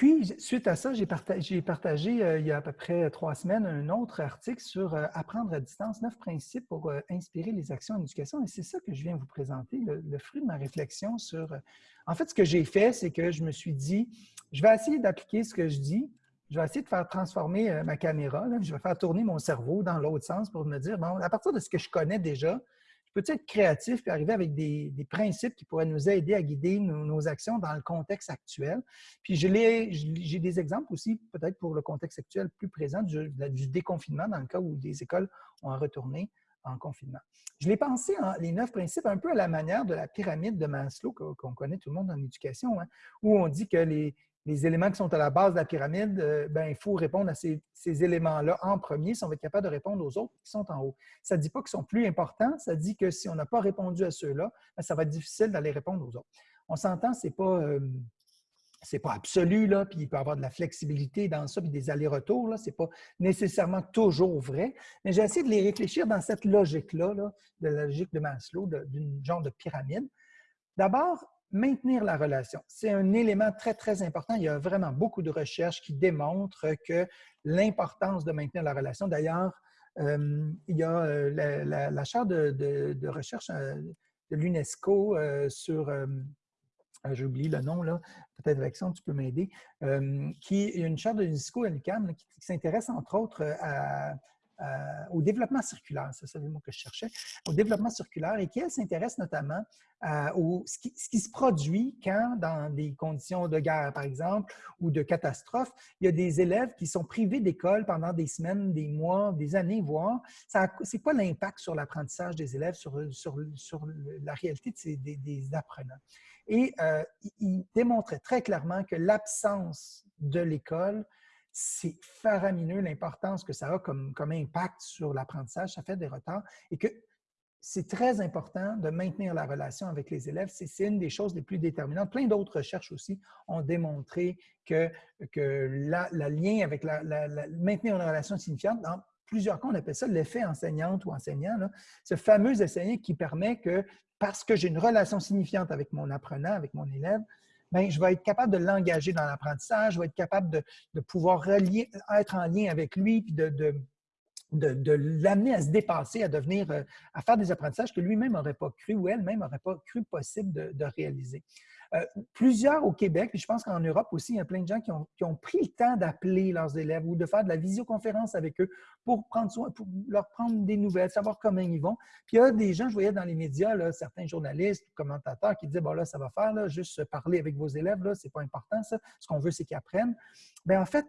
Puis, suite à ça, j'ai partagé, euh, il y a à peu près trois semaines un autre article sur euh, apprendre à distance, neuf principes pour euh, inspirer les actions en éducation. Et c'est ça que je viens vous présenter, le, fruit de ma réflexion sur... en fait, ce que j'ai fait, c'est que je me suis dit, je vais essayer d'appliquer ce que je dis, je vais essayer de faire transformer ma caméra, je vais faire tourner mon cerveau dans l'autre sens pour me dire, bon, à partir de ce que je connais déjà, je peux être créatif et arriver avec des, principes qui pourraient nous aider à guider nos, actions dans le contexte actuel? Puis j'ai des exemples aussi, peut-être pour le contexte actuel plus présent, du, déconfinement, dans le cas où des écoles ont retourné en confinement. Je l'ai pensé, en, les neuf principes, un peu à la manière de la pyramide de Maslow qu'on connaît tout le monde en éducation, hein, où on dit que les, les éléments qui sont à la base de la pyramide, euh, ben, il faut répondre à ces, éléments-là en premier si on va être capable de répondre aux autres qui sont en haut. Ça ne dit pas qu'ils sont plus importants, ça dit que si on n'a pas répondu à ceux-là, ben, ça va être difficile d'aller répondre aux autres. On s'entend, ce n'est pas, euh, pas absolu, là, puis il peut y avoir de la flexibilité dans ça, puis des allers-retours, ce n'est pas nécessairement toujours vrai, mais j'ai essayé de les réfléchir dans cette logique-là, là, de la logique de Maslow, d'une genre de pyramide. D'abord, maintenir la relation. C'est un élément très, très important. Il y a vraiment beaucoup de recherches qui démontrent que l'importance de maintenir la relation. D'ailleurs, euh, il y a euh, la, la, charte de, recherche euh, de l'UNESCO sur, j'oublie le nom, là, peut-être ça, tu peux m'aider, qui est une charte de l'UNESCO à qui s'intéresse entre autres à, euh, au développement circulaire, c'est le mot que je cherchais, au développement circulaire et qui, s'intéresse notamment à euh, ce, qui, se produit quand, dans des conditions de guerre, par exemple, ou de catastrophe, il y a des élèves qui sont privés d'école pendant des semaines, des mois, des années, voire. C'est quoi l'impact sur l'apprentissage des élèves, sur, sur, sur, la réalité des, des, apprenants? Et euh, il démontrait très clairement que l'absence de l'école c'est faramineux l'importance que ça a comme, comme impact sur l'apprentissage. Ça fait des retards et que c'est très important de maintenir la relation avec les élèves. C'est une des choses les plus déterminantes. Plein d'autres recherches aussi ont démontré que, que la, lien avec la, maintenir une relation signifiante, dans plusieurs cas, on appelle ça l'effet enseignante ou enseignant, ce fameux enseignant qui permet que, parce que j'ai une relation signifiante avec mon apprenant, avec mon élève, Bien, je vais être capable de l'engager dans l'apprentissage, je vais être capable de, pouvoir être en lien avec lui, puis de, de, l'amener à se dépasser, à devenir, euh, à faire des apprentissages que lui-même n'aurait pas cru ou elle-même n'aurait pas cru possible de, réaliser. Euh, plusieurs au Québec, puis je pense qu'en Europe aussi, il y a plein de gens qui ont, pris le temps d'appeler leurs élèves ou de faire de la visioconférence avec eux pour prendre soin, pour leur prendre des nouvelles, savoir comment ils vont. Puis il y a des gens, je voyais dans les médias, certains journalistes, commentateurs qui disaient, bon là, ça va faire, juste parler avec vos élèves, là, c'est pas important, ça. Ce qu'on veut, c'est qu'ils apprennent. Bien, en fait,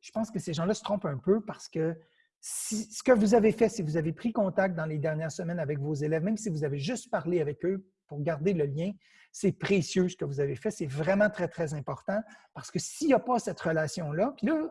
je pense que ces gens-là se trompent un peu parce que ce que vous avez fait, si vous avez pris contact dans les dernières semaines avec vos élèves, même si vous avez juste parlé avec eux pour garder le lien, c'est précieux ce que vous avez fait. C'est vraiment très, très important parce que s'il n'y a pas cette relation-là, puis là,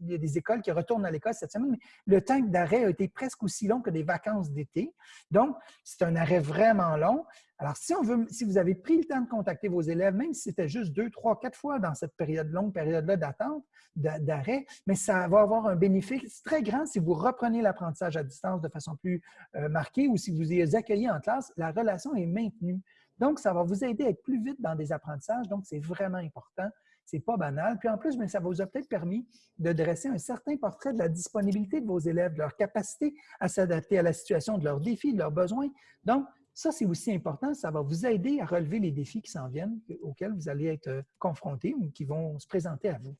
il y a des écoles qui retournent à l'école cette semaine, mais le temps d'arrêt a été presque aussi long que des vacances d'été. Donc, c'est un arrêt vraiment long. Alors, si, on veut, si vous avez pris le temps de contacter vos élèves, même si c'était juste deux, trois, quatre fois dans cette période longue période-là d'attente, d'arrêt, mais ça va avoir un bénéfice très grand si vous reprenez l'apprentissage à distance de façon plus euh, marquée ou si vous les accueillez en classe, la relation est maintenue. Donc, ça va vous aider à être plus vite dans des apprentissages. Donc, c'est vraiment important. C'est pas banal. Puis en plus, ça vous a peut-être permis de dresser un certain portrait de la disponibilité de vos élèves, de leur capacité à s'adapter à la situation, de leurs défis, de leurs besoins. Donc, ça, c'est aussi important. Ça va vous aider à relever les défis qui s'en viennent, auxquels vous allez être euh, confrontés ou qui vont se présenter à vous.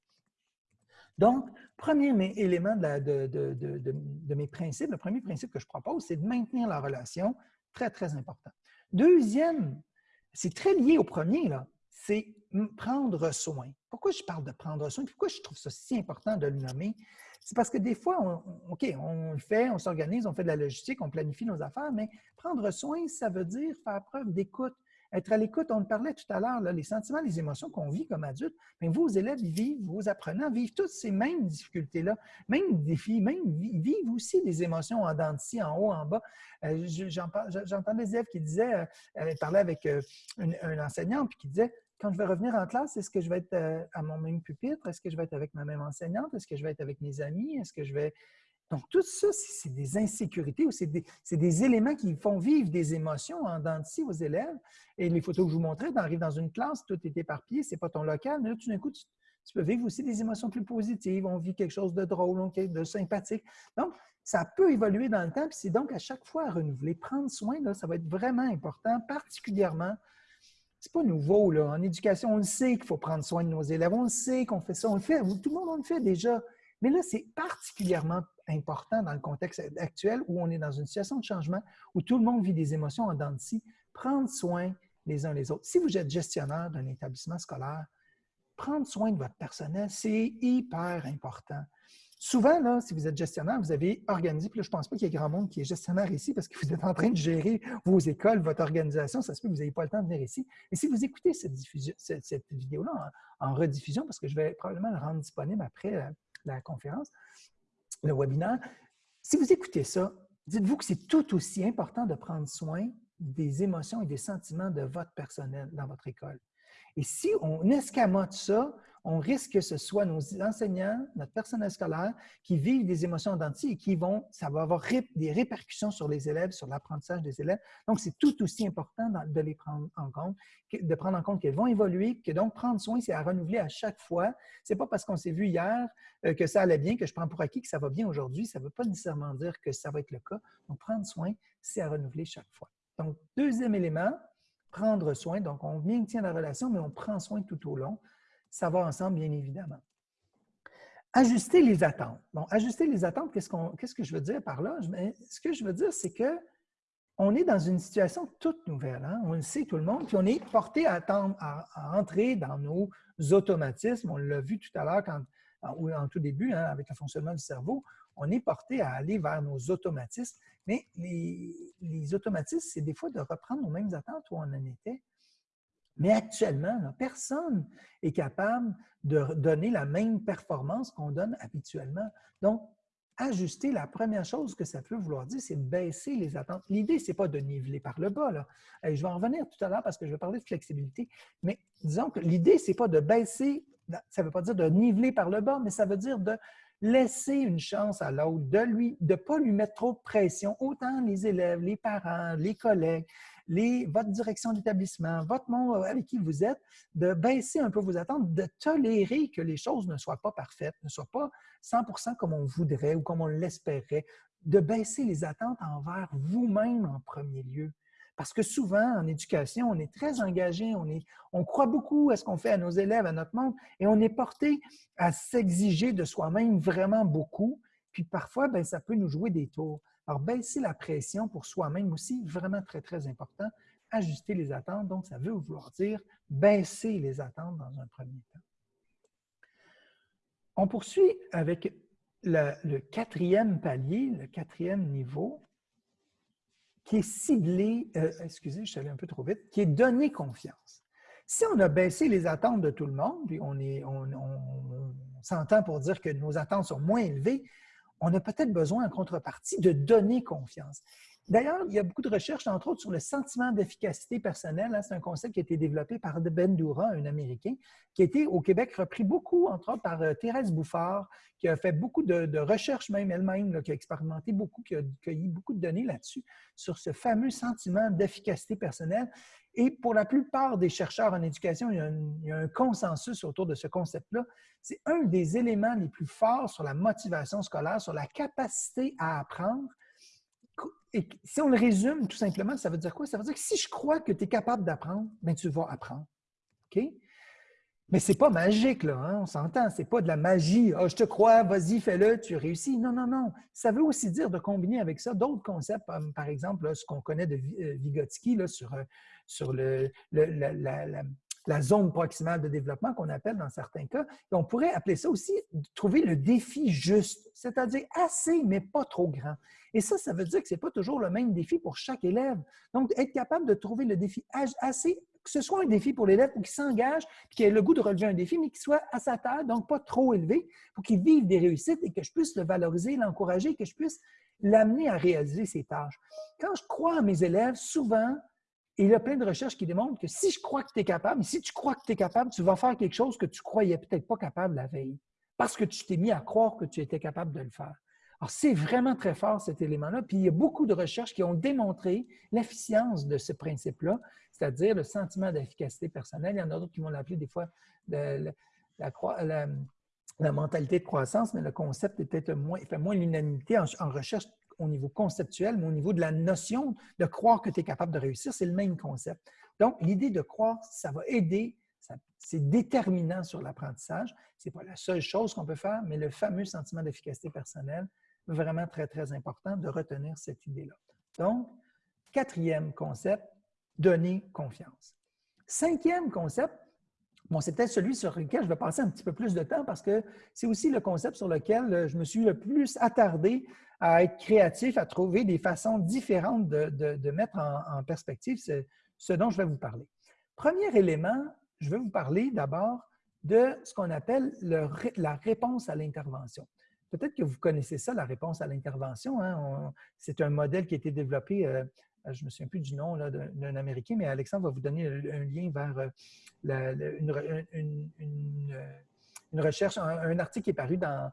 Donc, premier élément de, de, mes principes, le premier principe que je propose, c'est de maintenir la relation. Très, très important. Deuxième, c'est très lié au premier, c'est prendre soin. Pourquoi je parle de prendre soin? Pourquoi je trouve ça si important de le nommer? C'est parce que des fois, OK, on le fait, on s'organise, on fait de la logistique, on planifie nos affaires, mais prendre soin, ça veut dire faire preuve d'écoute, être à l'écoute, on parlait tout à l'heure, les sentiments, les émotions qu'on vit comme adultes, mais vos élèves vivent, vos apprenants vivent toutes ces mêmes difficultés-là, mêmes défis, même vivent aussi des émotions en dents de en haut, en bas. Euh, j'entends des élèves qui disaient, euh, elle parlait avec euh, un enseignant, puis qui disait, quand je vais revenir en classe, est-ce que je vais être euh, à mon même pupitre? Est-ce que je vais être avec ma même enseignante? Est-ce que je vais être avec mes amis? Est-ce que je vais... Donc, tout ça, c'est des insécurités ou c'est des, éléments qui font vivre des émotions en dents aux élèves. Et les photos que je vous montrais, tu arrives dans une classe, tout est éparpillé, c'est pas ton local, mais là, tout d'un coup, tu, peux vivre aussi des émotions plus positives. On vit quelque chose de drôle, de sympathique. Donc, ça peut évoluer dans le temps, puis c'est donc à chaque fois à renouveler. Prendre soin, là, ça va être vraiment important, particulièrement c'est pas nouveau. Là. En éducation, on le sait qu'il faut prendre soin de nos élèves. On le sait qu'on fait ça. On le fait. Tout le monde on le fait déjà. Mais là, c'est particulièrement important dans le contexte actuel où on est dans une situation de changement, où tout le monde vit des émotions en dents de scie. Prendre soin les uns les autres. Si vous êtes gestionnaire d'un établissement scolaire, prendre soin de votre personnel, c'est hyper important. Souvent, là, si vous êtes gestionnaire, vous avez organisé, puis là, je ne pense pas qu'il y ait grand monde qui est gestionnaire ici parce que vous êtes en train de gérer vos écoles, votre organisation, ça se peut que vous n'ayez pas le temps de venir ici. Mais si vous écoutez cette, cette, vidéo-là en, rediffusion, parce que je vais probablement le rendre disponible après la, conférence, le webinaire, si vous écoutez ça, dites-vous que c'est tout aussi important de prendre soin des émotions et des sentiments de votre personnel dans votre école. Et si on escamote ça, on risque que ce soit nos enseignants, notre personnel scolaire, qui vivent des émotions dentiers et qui vont, ça va avoir des répercussions sur les élèves, sur l'apprentissage des élèves. Donc, c'est tout aussi important de les prendre en compte, de prendre en compte qu'elles vont évoluer, que donc prendre soin, c'est à renouveler à chaque fois. C'est pas parce qu'on s'est vu hier euh, que ça allait bien, que je prends pour acquis que ça va bien aujourd'hui. Ça ne veut pas nécessairement dire que ça va être le cas. Donc, prendre soin, c'est à renouveler chaque fois. Donc, deuxième élément, prendre soin. Donc, on maintient la relation, mais on prend soin tout au long ça va ensemble, bien évidemment. Ajuster les attentes. Bon, ajuster les attentes, qu'est-ce, que je veux dire par là? Ce que je veux dire, c'est que on est dans une situation toute nouvelle. Hein? On le sait, tout le monde, puis on est porté à, attendre, à, entrer dans nos automatismes. On l'a vu tout à l'heure quand, en, tout début, hein, avec le fonctionnement du cerveau, on est porté à aller vers nos automatismes. Mais les, les automatismes, c'est des fois de reprendre nos mêmes attentes où on en était. Mais actuellement, personne n'est capable de donner la même performance qu'on donne habituellement. Donc, ajuster, la première chose que ça peut vouloir dire, c'est baisser les attentes. L'idée, ce n'est pas de niveler par le bas. Là. je vais en revenir tout à l'heure parce que je vais parler de flexibilité. Mais disons que l'idée, ce n'est pas de baisser, ça ne veut pas dire de niveler par le bas, mais ça veut dire de laisser une chance à l'autre, de ne de pas lui mettre trop de pression, autant les élèves, les parents, les collègues, votre direction d'établissement, votre monde avec qui vous êtes, de baisser un peu vos attentes, de tolérer que les choses ne soient pas parfaites, ne soient pas 100% comme on voudrait ou comme on l'espérait, de baisser les attentes envers vous-même en premier lieu. Parce que souvent, en éducation, on est très engagé, on, est, on croit beaucoup à ce qu'on fait à nos élèves, à notre monde, et on est porté à s'exiger de soi-même vraiment beaucoup. Puis parfois, ben, ça peut nous jouer des tours. Alors, baisser la pression pour soi-même aussi, vraiment très, très important. Ajuster les attentes, donc ça veut vouloir dire baisser les attentes dans un premier temps. On poursuit avec le, quatrième palier, le quatrième niveau, qui est ciblé, euh, excusez, je suis allé un peu trop vite, qui est donner confiance. Si on a baissé les attentes de tout le monde, puis on, on s'entend pour dire que nos attentes sont moins élevées, on a peut-être besoin en contrepartie de donner confiance. D'ailleurs, il y a beaucoup de recherches, entre autres, sur le sentiment d'efficacité personnelle. Hein. C'est un concept qui a été développé par Ben Doura, un Américain, qui a été au Québec repris beaucoup, entre autres, par euh, Thérèse Bouffard, qui a fait beaucoup de, recherches même elle-même, qui a expérimenté beaucoup, qui a cueilli beaucoup de données là-dessus, sur ce fameux sentiment d'efficacité personnelle. Et pour la plupart des chercheurs en éducation, il y a un, consensus autour de ce concept-là. C'est un des éléments les plus forts sur la motivation scolaire, sur la capacité à apprendre. Et si on le résume tout simplement, ça veut dire quoi? Ça veut dire que si je crois que tu es capable d'apprendre, bien, tu vas apprendre. OK? Mais ce n'est pas magique, là, hein? on s'entend. Ce n'est pas de la magie. Ah, je te crois, vas-y, fais-le, tu réussis. Non, non, non. Ça veut aussi dire de combiner avec ça d'autres concepts, comme par exemple ce qu'on connaît de euh, Vygotsky sur, euh, sur le, la, zone proximale de développement qu'on appelle dans certains cas. Et on pourrait appeler ça aussi trouver le défi juste, c'est-à-dire assez, mais pas trop grand. Et ça, ça veut dire que ce n'est pas toujours le même défi pour chaque élève. Donc, être capable de trouver le défi assez que ce soit un défi pour l'élève pour qu'il s'engage, qu'il ait le goût de relever un défi, mais qu'il soit à sa taille, donc pas trop élevé, pour qu'il vive des réussites et que je puisse le valoriser, l'encourager, que je puisse l'amener à réaliser ses tâches. Quand je crois à mes élèves, souvent, Il y a plein de recherches qui démontrent que si je crois que tu es capable, si tu crois que tu es capable, tu vas faire quelque chose que tu croyais peut-être pas capable la veille, parce que tu t'es mis à croire que tu étais capable de le faire. Alors, c'est vraiment très fort cet élément-là. Puis, il y a beaucoup de recherches qui ont démontré l'efficience de ce principe-là, c'est-à-dire le sentiment d'efficacité personnelle. Il y en a d'autres qui vont l'appeler des fois la, mentalité de croissance, mais le concept est peut-être moins, fait moins l'unanimité en, recherche au niveau conceptuel, mais au niveau de la notion de croire que tu es capable de réussir, c'est le même concept. Donc, l'idée de croire, ça va aider, c'est déterminant sur l'apprentissage. Ce n'est pas la seule chose qu'on peut faire, mais le fameux sentiment d'efficacité personnelle, vraiment très, très important de retenir cette idée-là. Donc, quatrième concept, donner confiance. Cinquième concept, bon, c'est celui sur lequel je vais passer un petit peu plus de temps parce que c'est aussi le concept sur lequel euh, je me suis le plus attardé à être créatif, à trouver des façons différentes de, mettre en, perspective ce, dont je vais vous parler. Premier élément, je vais vous parler d'abord de ce qu'on appelle le, la réponse à l'intervention. Peut-être que vous connaissez ça, la réponse à l'intervention. Hein. C'est un modèle qui a été développé, euh, je ne me souviens plus du nom d'un Américain, mais Alexandre va vous donner un lien vers euh, une, recherche, un, article qui est paru dans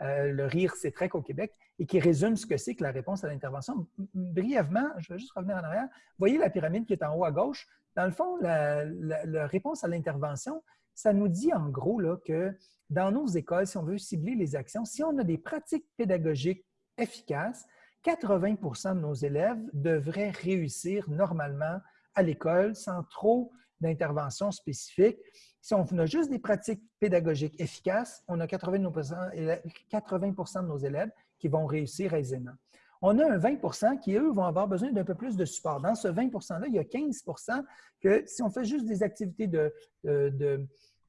euh, Le Rire, c'est trek au Québec et qui résume ce que c'est que la réponse à l'intervention. Brièvement, je vais juste revenir en arrière. Voyez la pyramide qui est en haut à gauche. Dans le fond, la, la réponse à l'intervention, ça nous dit en gros là, que dans nos écoles, si on veut cibler les actions, si on a des pratiques pédagogiques efficaces, 80% de nos élèves devraient réussir normalement à l'école sans trop d'interventions spécifiques. Si on a juste des pratiques pédagogiques efficaces, on a 80% de nos élèves qui vont réussir aisément. On a un 20% qui, eux, vont avoir besoin d'un peu plus de support. Dans ce 20 %-là, il y a 15% que si on fait juste des activités de,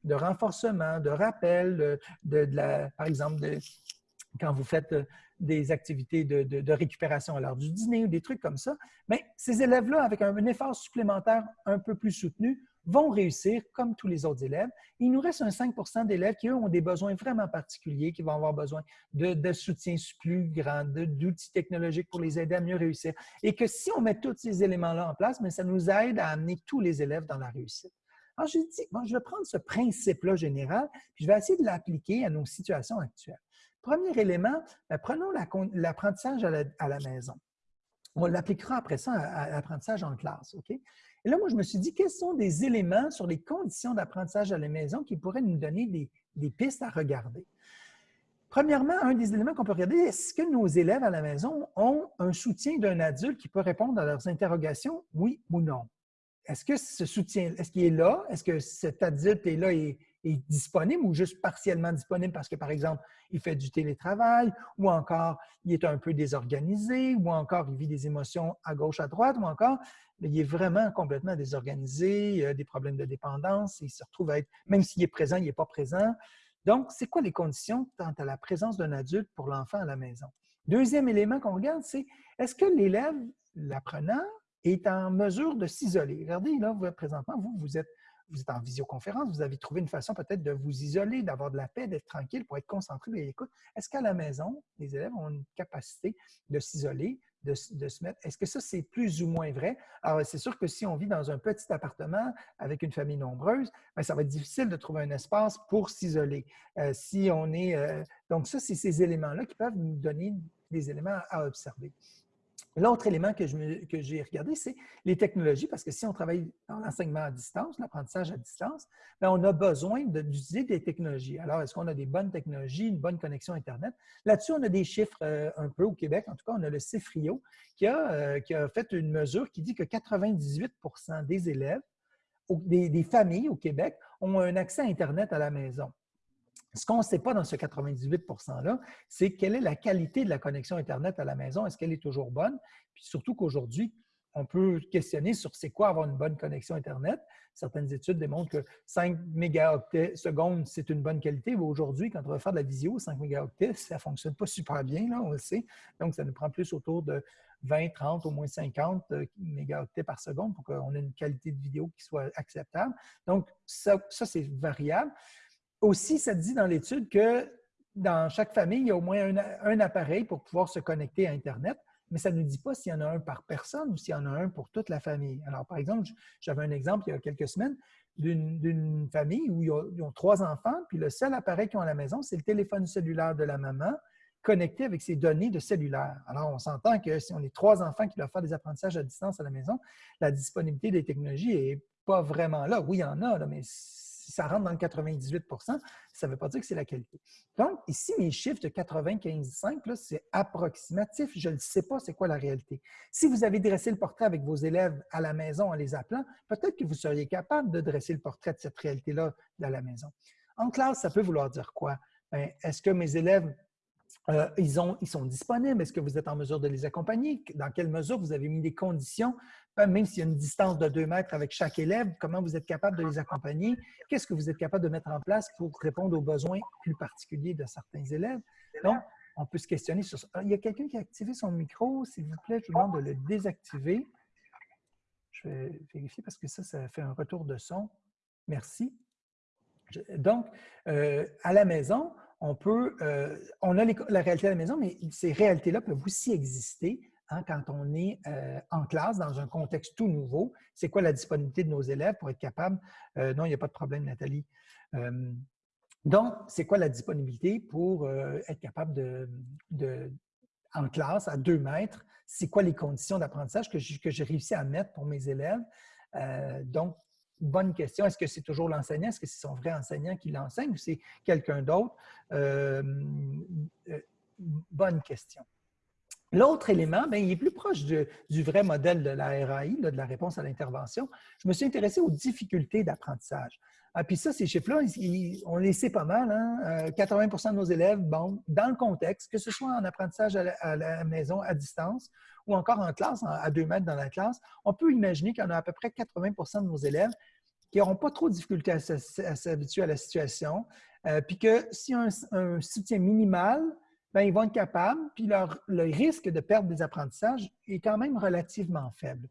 renforcement, de rappel, par exemple, quand vous faites des activités de, récupération à l'heure du dîner ou des trucs comme ça, mais ces élèves-là, avec un, effort supplémentaire un peu plus soutenu, vont réussir comme tous les autres élèves. Il nous reste un 5 d'élèves qui, eux, ont des besoins vraiment particuliers, qui vont avoir besoin de, soutien plus grand, d'outils technologiques pour les aider à mieux réussir. Et que si on met tous ces éléments-là en place, mais ça nous aide à amener tous les élèves dans la réussite. Alors, je dis, bon, je vais prendre ce principe-là général, puis je vais essayer de l'appliquer à nos situations actuelles. Premier élément, ben, prenons l'apprentissage à, la maison. On l'appliquera après ça à, l'apprentissage en classe? Et là, moi, je me suis dit, quels sont des éléments sur les conditions d'apprentissage à la maison qui pourraient nous donner des, des pistes à regarder? Premièrement, un des éléments qu'on peut regarder, est-ce que nos élèves à la maison ont un soutien d'un adulte qui peut répondre à leurs interrogations, oui ou non? est-ce que ce soutien, est-ce qu'il est là? Est-ce que cet adulte est là et est disponible ou juste partiellement disponible parce que, par exemple, il fait du télétravail ou encore il est un peu désorganisé ou encore il vit des émotions à gauche, à droite ou encore il est vraiment complètement désorganisé, des problèmes de dépendance, il se retrouve à être, même s'il est présent, il n'est pas présent. Donc, c'est quoi les conditions quant à la présence d'un adulte pour l'enfant à la maison? Deuxième élément qu'on regarde, c'est est-ce que l'élève, l'apprenant, est en mesure de s'isoler? Regardez, là, vous, présentement, vous, vous êtes, vous êtes en visioconférence, vous avez trouvé une façon peut-être de vous isoler, d'avoir de la paix, d'être tranquille pour être concentré et. Est-ce qu'à la maison, les élèves ont une capacité de s'isoler, de, se mettre? Est-ce que ça, c'est plus ou moins vrai? Alors, c'est sûr que si on vit dans un petit appartement avec une famille nombreuse, bien, ça va être difficile de trouver un espace pour s'isoler. Euh, si on est. Euh, donc, ça, c'est ces éléments-là qui peuvent nous donner des éléments à observer. L'autre élément que j'ai regardé, c'est les technologies, parce que si on travaille dans l'enseignement à distance, l'apprentissage à distance, bien, on a besoin d'utiliser des technologies. Alors, est-ce qu'on a des bonnes technologies, une bonne connexion Internet? Là-dessus, on a des chiffres euh, un peu au Québec. En tout cas, on a le CIFRIO qui a, euh, qui a fait une mesure qui dit que 98% des élèves, des, des familles au Québec, ont un accès à Internet à la maison. Ce qu'on ne sait pas dans ce 98 %-là, c'est quelle est la qualité de la connexion Internet à la maison? Est-ce qu'elle est toujours bonne? Puis surtout qu'aujourd'hui, on peut questionner sur c'est quoi avoir une bonne connexion Internet. Certaines études démontrent que 5 mégaoctets secondes, c'est une bonne qualité. Aujourd'hui, quand on va faire de la visio, 5 mégaoctets, ça ne fonctionne pas super bien, là, on le sait. Donc, ça nous prend plus autour de 20, 30, au moins 50 euh, mégaoctets par seconde pour qu'on ait une qualité de vidéo qui soit acceptable. Donc, ça c'est variable. Aussi, ça dit dans l'étude que dans chaque famille, il y a au moins un, appareil pour pouvoir se connecter à Internet. mais ça ne nous dit pas s'il y en a un par personne ou s'il y en a un pour toute la famille. Alors, par exemple, j'avais un exemple il y a quelques semaines d'une famille où ils ont, trois enfants, puis le seul appareil qu'ils ont à la maison, c'est le téléphone cellulaire de la maman connecté avec ses données de cellulaire. Alors, on s'entend que si on est trois enfants qui doivent faire des apprentissages à distance à la maison, la disponibilité des technologies n'est pas vraiment là. Oui, il y en a, mais si ça rentre dans le 98% ça ne veut pas dire que c'est la qualité. Donc, ici, mes chiffres de 95,5, c'est approximatif. Je ne sais pas c'est quoi la réalité. Si vous avez dressé le portrait avec vos élèves à la maison en les appelant, peut-être que vous seriez capable de dresser le portrait de cette réalité-là à la maison. En classe, ça peut vouloir dire quoi? Ben, est-ce que mes élèves euh, ils, ont, ils, sont disponibles. Est-ce que vous êtes en mesure de les accompagner? Dans quelle mesure vous avez mis des conditions, même s'il y a une distance de deux mètres avec chaque élève, comment vous êtes capable de les accompagner? Qu'est-ce que vous êtes capable de mettre en place pour répondre aux besoins plus particuliers de certains élèves? Donc, on peut se questionner sur ça. Ah, il y a quelqu'un qui a activé son micro. S'il vous plaît, je vous demande de le désactiver. Je vais vérifier parce que ça, ça fait un retour de son. Merci. Donc, euh, à la maison, on peut, euh, on a la réalité à la maison, mais ces réalités-là peuvent aussi exister hein, quand on est euh, en classe, dans un contexte tout nouveau. C'est quoi la disponibilité de nos élèves pour être capable? Euh, non, il n'y a pas de problème, Nathalie. donc, c'est quoi la disponibilité pour être capable de, en classe, à deux mètres, c'est quoi les conditions d'apprentissage que j'ai réussi à mettre pour mes élèves? donc, bonne question. Est-ce que c'est toujours l'enseignant? Est-ce que c'est son vrai enseignant qui l'enseigne ou c'est quelqu'un d'autre? Euh, euh, bonne question. L'autre élément, bien, il est plus proche du vrai modèle de la RAI, de la réponse à l'intervention. Je me suis intéressé aux difficultés d'apprentissage. Ah, puis ça, ces chiffres-là, on les sait pas mal. Hein? 80% euh, de nos élèves, bon, dans le contexte, que ce soit en apprentissage à la, maison, à distance, ou encore en classe, à deux mètres dans la classe, on peut imaginer qu'il y en a à peu près 80% de nos élèves qui n'auront pas trop de difficultés à s'habituer à la situation, euh, puis que y a un, soutien minimal, bien, ils vont être capables, puis leur, le risque de perdre des apprentissages est quand même relativement faible.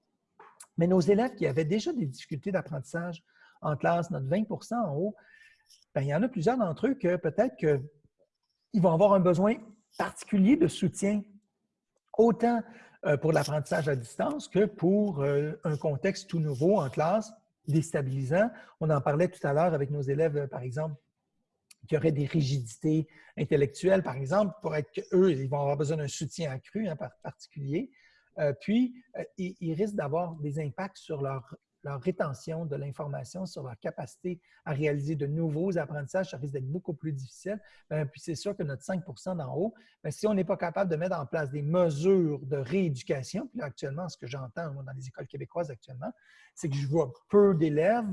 Mais nos élèves qui avaient déjà des difficultés d'apprentissage en classe, notre 20% en haut, bien, il y en a plusieurs d'entre eux que peut-être qu'ils vont avoir un besoin particulier de soutien, autant pour l'apprentissage à distance que pour euh, un contexte tout nouveau en classe, déstabilisant. On en parlait tout à l'heure avec nos élèves, euh, par exemple, qui auraient des rigidités intellectuelles, par exemple, pour être eux, ils vont avoir besoin d'un soutien accru en particulier. puis, ils risquent d'avoir des impacts sur leur leur rétention de l'information, sur leur capacité à réaliser de nouveaux apprentissages, ça risque d'être beaucoup plus difficile. Ben, puis c'est sûr que notre 5% d'en haut, ben, si on n'est pas capable de mettre en place des mesures de rééducation, puis actuellement, ce que j'entends dans les écoles québécoises actuellement, c'est que je vois peu d'élèves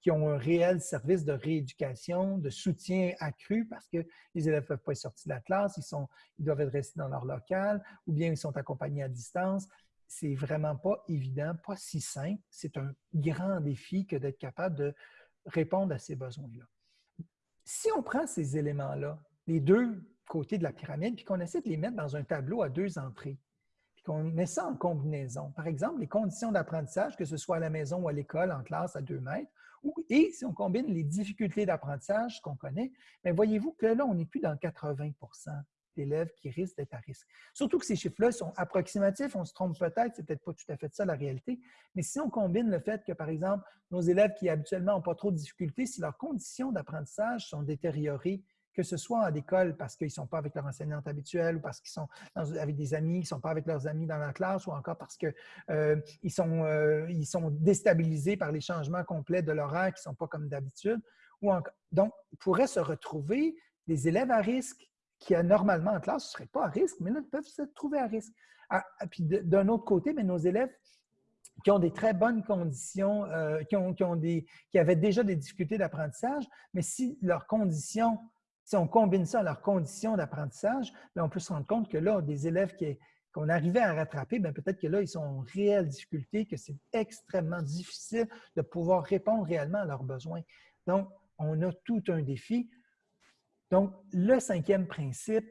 qui ont un réel service de rééducation, de soutien accru parce que les élèves ne peuvent pas être sortis de la classe, ils, sont, ils doivent être restés dans leur local ou bien ils sont accompagnés à distance c'est vraiment pas évident, pas si simple. C'est un grand défi que d'être capable de répondre à ces besoins-là. Si on prend ces éléments-là, les deux côtés de la pyramide, puis qu'on essaie de les mettre dans un tableau à deux entrées, puis qu'on met ça en combinaison, par exemple, les conditions d'apprentissage, que ce soit à la maison ou à l'école, en classe à deux mètres, et si on combine les difficultés d'apprentissage qu'on connaît, bien voyez-vous que là, on n'est plus dans 80 d'élèves qui risquent d'être à risque. Surtout que ces chiffres-là sont approximatifs, on se trompe peut-être, c'est peut-être pas tout à fait ça la réalité, mais si on combine le fait que, par exemple, nos élèves qui habituellement n'ont pas trop de difficultés, si leurs conditions d'apprentissage sont détériorées, que ce soit à l'école parce qu'ils ne sont pas avec leur enseignante habituelle ou parce qu'ils sont avec des amis, ils ne sont pas avec leurs amis dans la classe ou encore parce qu'ils euh, sont, euh, sont déstabilisés par les changements complets de l'horaire qui ne sont pas comme d'habitude. Donc, ils pourraient se retrouver des élèves à risque qui, normalement en classe, ne seraient pas à risque, mais là, ils peuvent se trouver à risque. Ah, ah, puis d'un autre côté, mais nos élèves qui ont des très bonnes conditions, euh, qui, ont, des, qui avaient déjà des difficultés d'apprentissage, mais si leurs conditions, si on combine ça à leurs conditions d'apprentissage, on peut se rendre compte que là, des élèves qu'on arrivait à rattraper, peut-être que là, ils sont en réelle difficulté, que c'est extrêmement difficile de pouvoir répondre réellement à leurs besoins. Donc, on a tout un défi. Donc, le cinquième principe,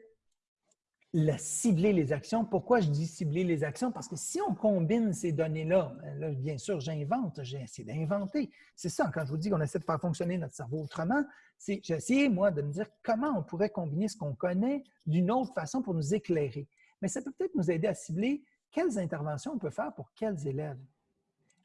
le cibler les actions. Pourquoi je dis cibler les actions? Parce que si on combine ces données-là, ben bien sûr, j'invente, j'ai essayé d'inventer. C'est ça, quand je vous dis qu'on essaie de faire fonctionner notre cerveau autrement, c'est j'ai essayé, moi, de me dire comment on pourrait combiner ce qu'on connaît d'une autre façon pour nous éclairer. Mais ça peut peut-être nous aider à cibler quelles interventions on peut faire pour quels élèves.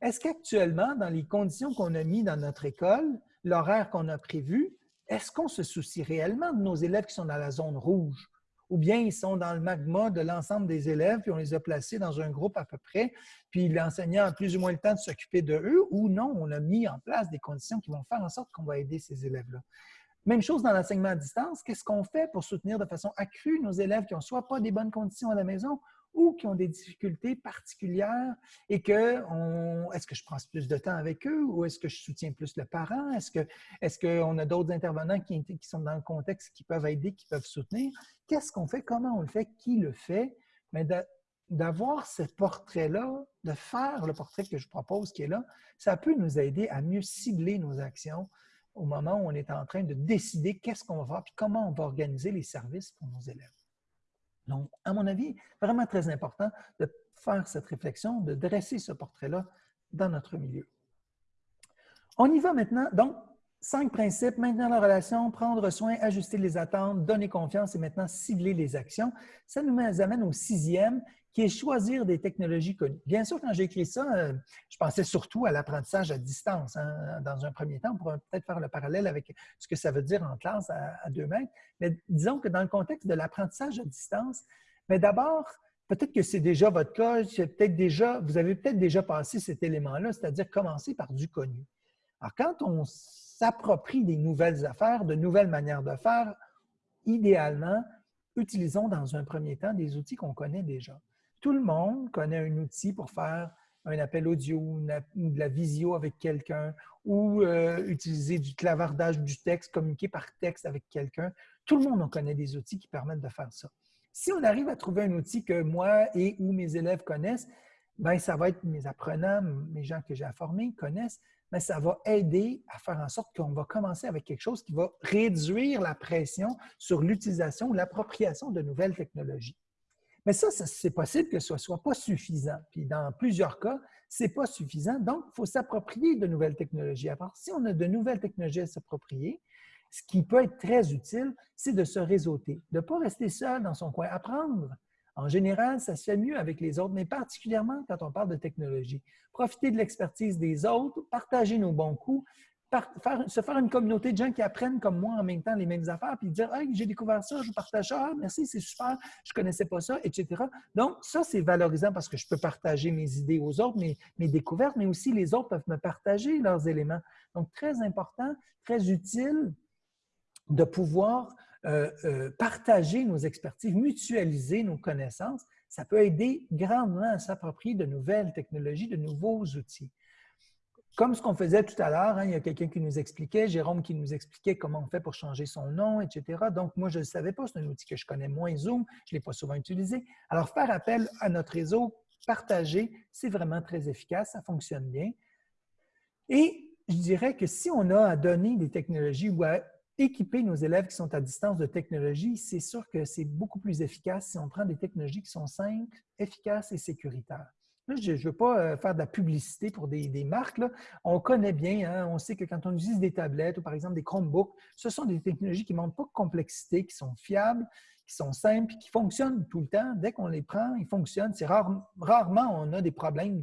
Est-ce qu'actuellement, dans les conditions qu'on a mises dans notre école, l'horaire qu'on a prévu, est-ce qu'on se soucie réellement de nos élèves qui sont dans la zone rouge? Ou bien ils sont dans le magma de l'ensemble des élèves, puis on les a placés dans un groupe à peu près, puis l'enseignant a plus ou moins le temps de s'occuper de eux, ou non, on a mis en place des conditions qui vont faire en sorte qu'on va aider ces élèves-là? Même chose dans l'enseignement à distance. Qu'est-ce qu'on fait pour soutenir de façon accrue nos élèves qui n'ont soit pas des bonnes conditions à la maison ou qui ont des difficultés particulières et que est-ce que je prends plus de temps avec eux ou est-ce que je soutiens plus le parent? Est-ce qu'on est qu'on a d'autres intervenants qui, qui, sont dans le contexte qui peuvent aider, qui peuvent soutenir? Qu'est-ce qu'on fait? Comment on le fait? Qui le fait? Mais d'avoir ce portrait-là, de faire le portrait que je propose qui est là, ça peut nous aider à mieux cibler nos actions au moment où on est en train de décider qu'est-ce qu'on va faire et comment on va organiser les services pour nos élèves. Donc, à mon avis, vraiment très important de faire cette réflexion, de dresser ce portrait-là dans notre milieu. On y va maintenant. Donc, cinq principes, maintenir la relation, prendre soin, ajuster les attentes, donner confiance et maintenant cibler les actions. Ça nous amène au sixième, qui est choisir des technologies connues. Bien sûr, quand j'ai écrit ça, euh, je pensais surtout à l'apprentissage à distance. Hein, dans un premier temps, on pourrait peut-être faire le parallèle avec ce que ça veut dire en classe à, deux mètres. Mais disons que dans le contexte de l'apprentissage à distance, mais d'abord, peut-être que c'est déjà votre cas, peut-être déjà, vous avez peut-être déjà passé cet élément-là, c'est-à-dire commencer par du connu. Alors, quand on s'approprie des nouvelles affaires, de nouvelles manières de faire, idéalement, utilisons dans un premier temps des outils qu'on connaît déjà. Tout le monde connaît un outil pour faire un appel audio ou de la visio avec quelqu'un ou euh, utiliser du clavardage du texte, communiquer par texte avec quelqu'un. Tout le monde en connaît des outils qui permettent de faire ça. Si on arrive à trouver un outil que moi et ou mes élèves connaissent, ben ça va être mes apprenants, mes gens que j'ai formés connaissent, mais ça va aider à faire en sorte qu'on va commencer avec quelque chose qui va réduire la pression sur l'utilisation ou l'appropriation de nouvelles technologies. Mais ça, c'est possible que ce ne soit pas suffisant. Puis dans plusieurs cas, ce n'est pas suffisant. Donc, il faut s'approprier de nouvelles technologies. À part si on a de nouvelles technologies à s'approprier, ce qui peut être très utile, c'est de se réseauter, de ne pas rester seul dans son coin. Apprendre, en général, ça se fait mieux avec les autres, mais particulièrement quand on parle de technologie. Profiter de l'expertise des autres, partager nos bons coups, se faire une communauté de gens qui apprennent comme moi en même temps les mêmes affaires, puis dire Hey, j'ai découvert ça, je partage ça, ah, merci, c'est super, je ne connaissais pas ça, etc. Donc, ça, c'est valorisant parce que je peux partager mes idées aux autres, mes, mes découvertes, mais aussi les autres peuvent me partager leurs éléments. Donc, très important, très utile de pouvoir euh, euh, partager nos expertises, mutualiser nos connaissances. Ça peut aider grandement à s'approprier de nouvelles technologies, de nouveaux outils. Comme ce qu'on faisait tout à l'heure, hein, il y a quelqu'un qui nous expliquait, Jérôme qui nous expliquait comment on fait pour changer son nom, etc. Donc, moi, je ne le savais pas, c'est un outil que je connais moins Zoom, je ne l'ai pas souvent utilisé. Alors, faire appel à notre réseau, partager, c'est vraiment très efficace, ça fonctionne bien. Et je dirais que si on a à donner des technologies ou à équiper nos élèves qui sont à distance de technologie, c'est sûr que c'est beaucoup plus efficace si on prend des technologies qui sont simples, efficaces et sécuritaires je ne veux pas euh, faire de la publicité pour des, marques. On connaît bien, hein, on sait que quand on utilise des tablettes ou par exemple des Chromebooks, ce sont des technologies qui ne montrent pas de complexité, qui sont fiables, qui sont simples, qui fonctionnent tout le temps. Dès qu'on les prend, ils fonctionnent. C'est rarement on a des problèmes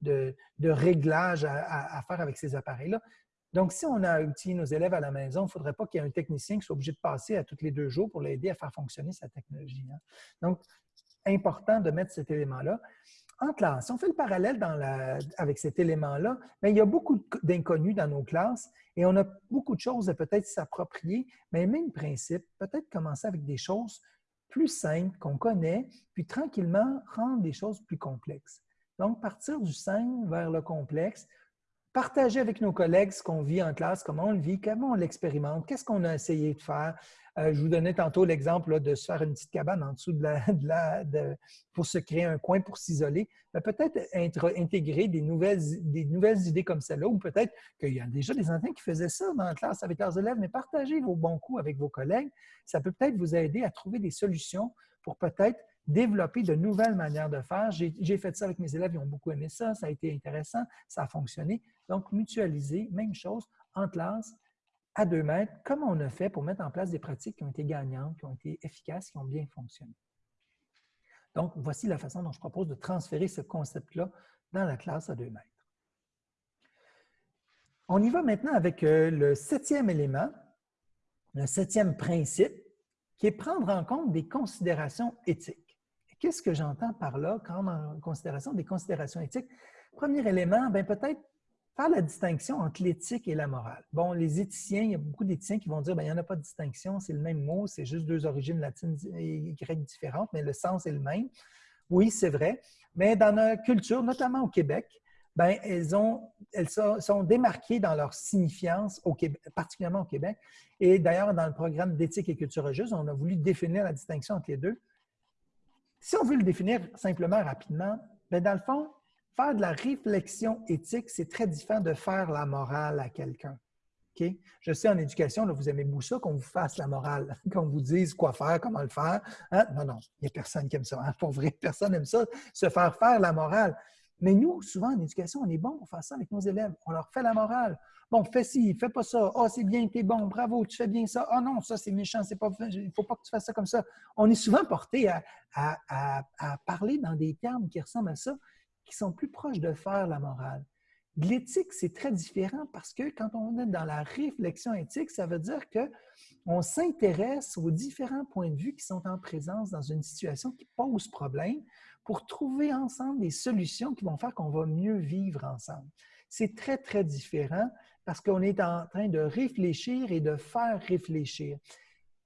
de, réglage à, faire avec ces appareils-là. Donc, si on a outillé nos élèves à la maison, il ne faudrait pas qu'il y ait un technicien qui soit obligé de passer à tous les deux jours pour l'aider à faire fonctionner sa technologie. Hein. Donc, important de mettre cet élément-là en classe, si on fait le parallèle avec cet élément-là, ben, il y a beaucoup d'inconnus dans nos classes et on a beaucoup de choses à peut-être s'approprier, mais même principe, peut-être commencer avec des choses plus simples qu'on connaît, puis tranquillement rendre des choses plus complexes. Donc, partir du simple vers le complexe, partager avec nos collègues ce qu'on vit en classe, comment on le vit, comment on l'expérimente, qu'est-ce qu'on a essayé de faire, euh, je vous donnais tantôt l'exemple de se faire une petite cabane en dessous de la, <laughs> pour se créer un coin pour s'isoler. Peut-être intégrer des nouvelles, idées comme celle-là, ou peut-être qu'il y a déjà des enseignants qui faisaient ça dans la classe avec leurs élèves, mais partagez vos bons coups avec vos collègues. Ça peut peut-être vous aider à trouver des solutions pour peut-être développer de nouvelles manières de faire. J'ai fait ça avec mes élèves, ils ont beaucoup aimé ça, ça a été intéressant, ça a fonctionné. Donc, mutualiser, même chose, en classe, à deux mètres, comment on a fait pour mettre en place des pratiques qui ont été gagnantes, qui ont été efficaces, qui ont bien fonctionné. Donc, voici la façon dont je propose de transférer ce concept-là dans la classe à deux mètres. On y va maintenant avec euh, le septième élément, le septième principe, qui est prendre en compte des considérations éthiques. Qu'est-ce que j'entends par là quand en considération des considérations éthiques? Premier élément, ben peut-être faire la distinction entre l'éthique et la morale. Bon, les éthiciens, il y a beaucoup d'éthiciens qui vont dire ben, il n'y en a pas de distinction, c'est le même mot, c'est juste deux origines latines et grecques différentes, mais le sens est le même. Oui, c'est vrai. Mais dans notre culture, notamment au Québec, ben, elles, ont, elles sont démarquées dans leur signifiance, particulièrement au Québec. Et d'ailleurs, dans le programme d'éthique et culture religieuse, on a voulu définir la distinction entre les deux. Si on veut le définir simplement rapidement, ben, dans le fond, faire de la réflexion éthique, c'est très différent de faire la morale à quelqu'un. Je sais, en éducation, là, vous aimez beaucoup ça, qu'on vous fasse la morale, <laughs> qu'on vous dise quoi faire, comment le faire. Hein? Non, non, il n'y a personne qui aime ça. Hein? <laughs> Pour vrai, personne n'aime ça, se faire faire la morale. Mais nous, souvent en éducation, on est bon pour faire ça avec nos élèves. On leur fait la morale. Bon, fais ci, fais pas ça. oh, c'est bien, t'es bon, bravo, tu fais bien ça. oh, non, ça, c'est méchant, c'est pas, il faut pas que tu fasses ça comme ça. On est souvent porté à, à parler dans des termes qui ressemblent à ça, qui sont plus proches de faire la morale. L'éthique, c'est très différent parce que quand on est dans la réflexion éthique, ça veut dire qu'on s'intéresse aux différents points de vue qui sont en présence dans une situation qui pose problème pour trouver ensemble des solutions qui vont faire qu'on va mieux vivre ensemble. C'est très, très différent parce qu'on est en train de réfléchir et de faire réfléchir.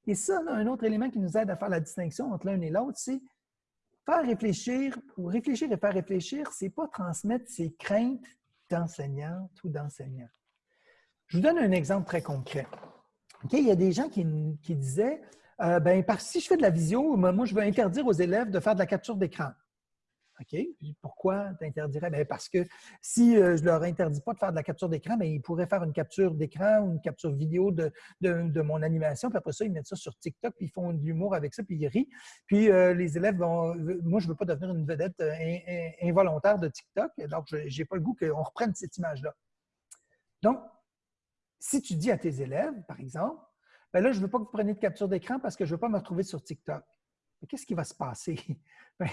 Et ça, un autre élément qui nous aide à faire la distinction entre l'un et l'autre, c'est faire réfléchir ou réfléchir et faire réfléchir, c'est pas transmettre ses craintes d'enseignante ou d'enseignant. Je vous donne un exemple très concret. Il y a des gens qui, disaient euh, ben, si je fais de la visio, moi, je veux interdire aux élèves de faire de la capture d'écran. OK? Pourquoi tu interdirais? Ben, parce que si euh, je leur interdis pas de faire de la capture d'écran, ben, ils pourraient faire une capture d'écran ou une capture vidéo de, mon animation, puis après ça, ils mettent ça sur TikTok, puis ils font de l'humour avec ça, puis ils rient. Puis euh, les élèves vont. Moi, je veux pas devenir une vedette euh, involontaire de TikTok, donc je n'ai pas le goût qu'on reprenne cette image-là. Donc, si tu dis à tes élèves, par exemple, ben là, je ne veux pas que vous preniez de capture d'écran parce que je ne veux pas me retrouver sur TikTok qu'est-ce qui va se passer? <laughs> Ben,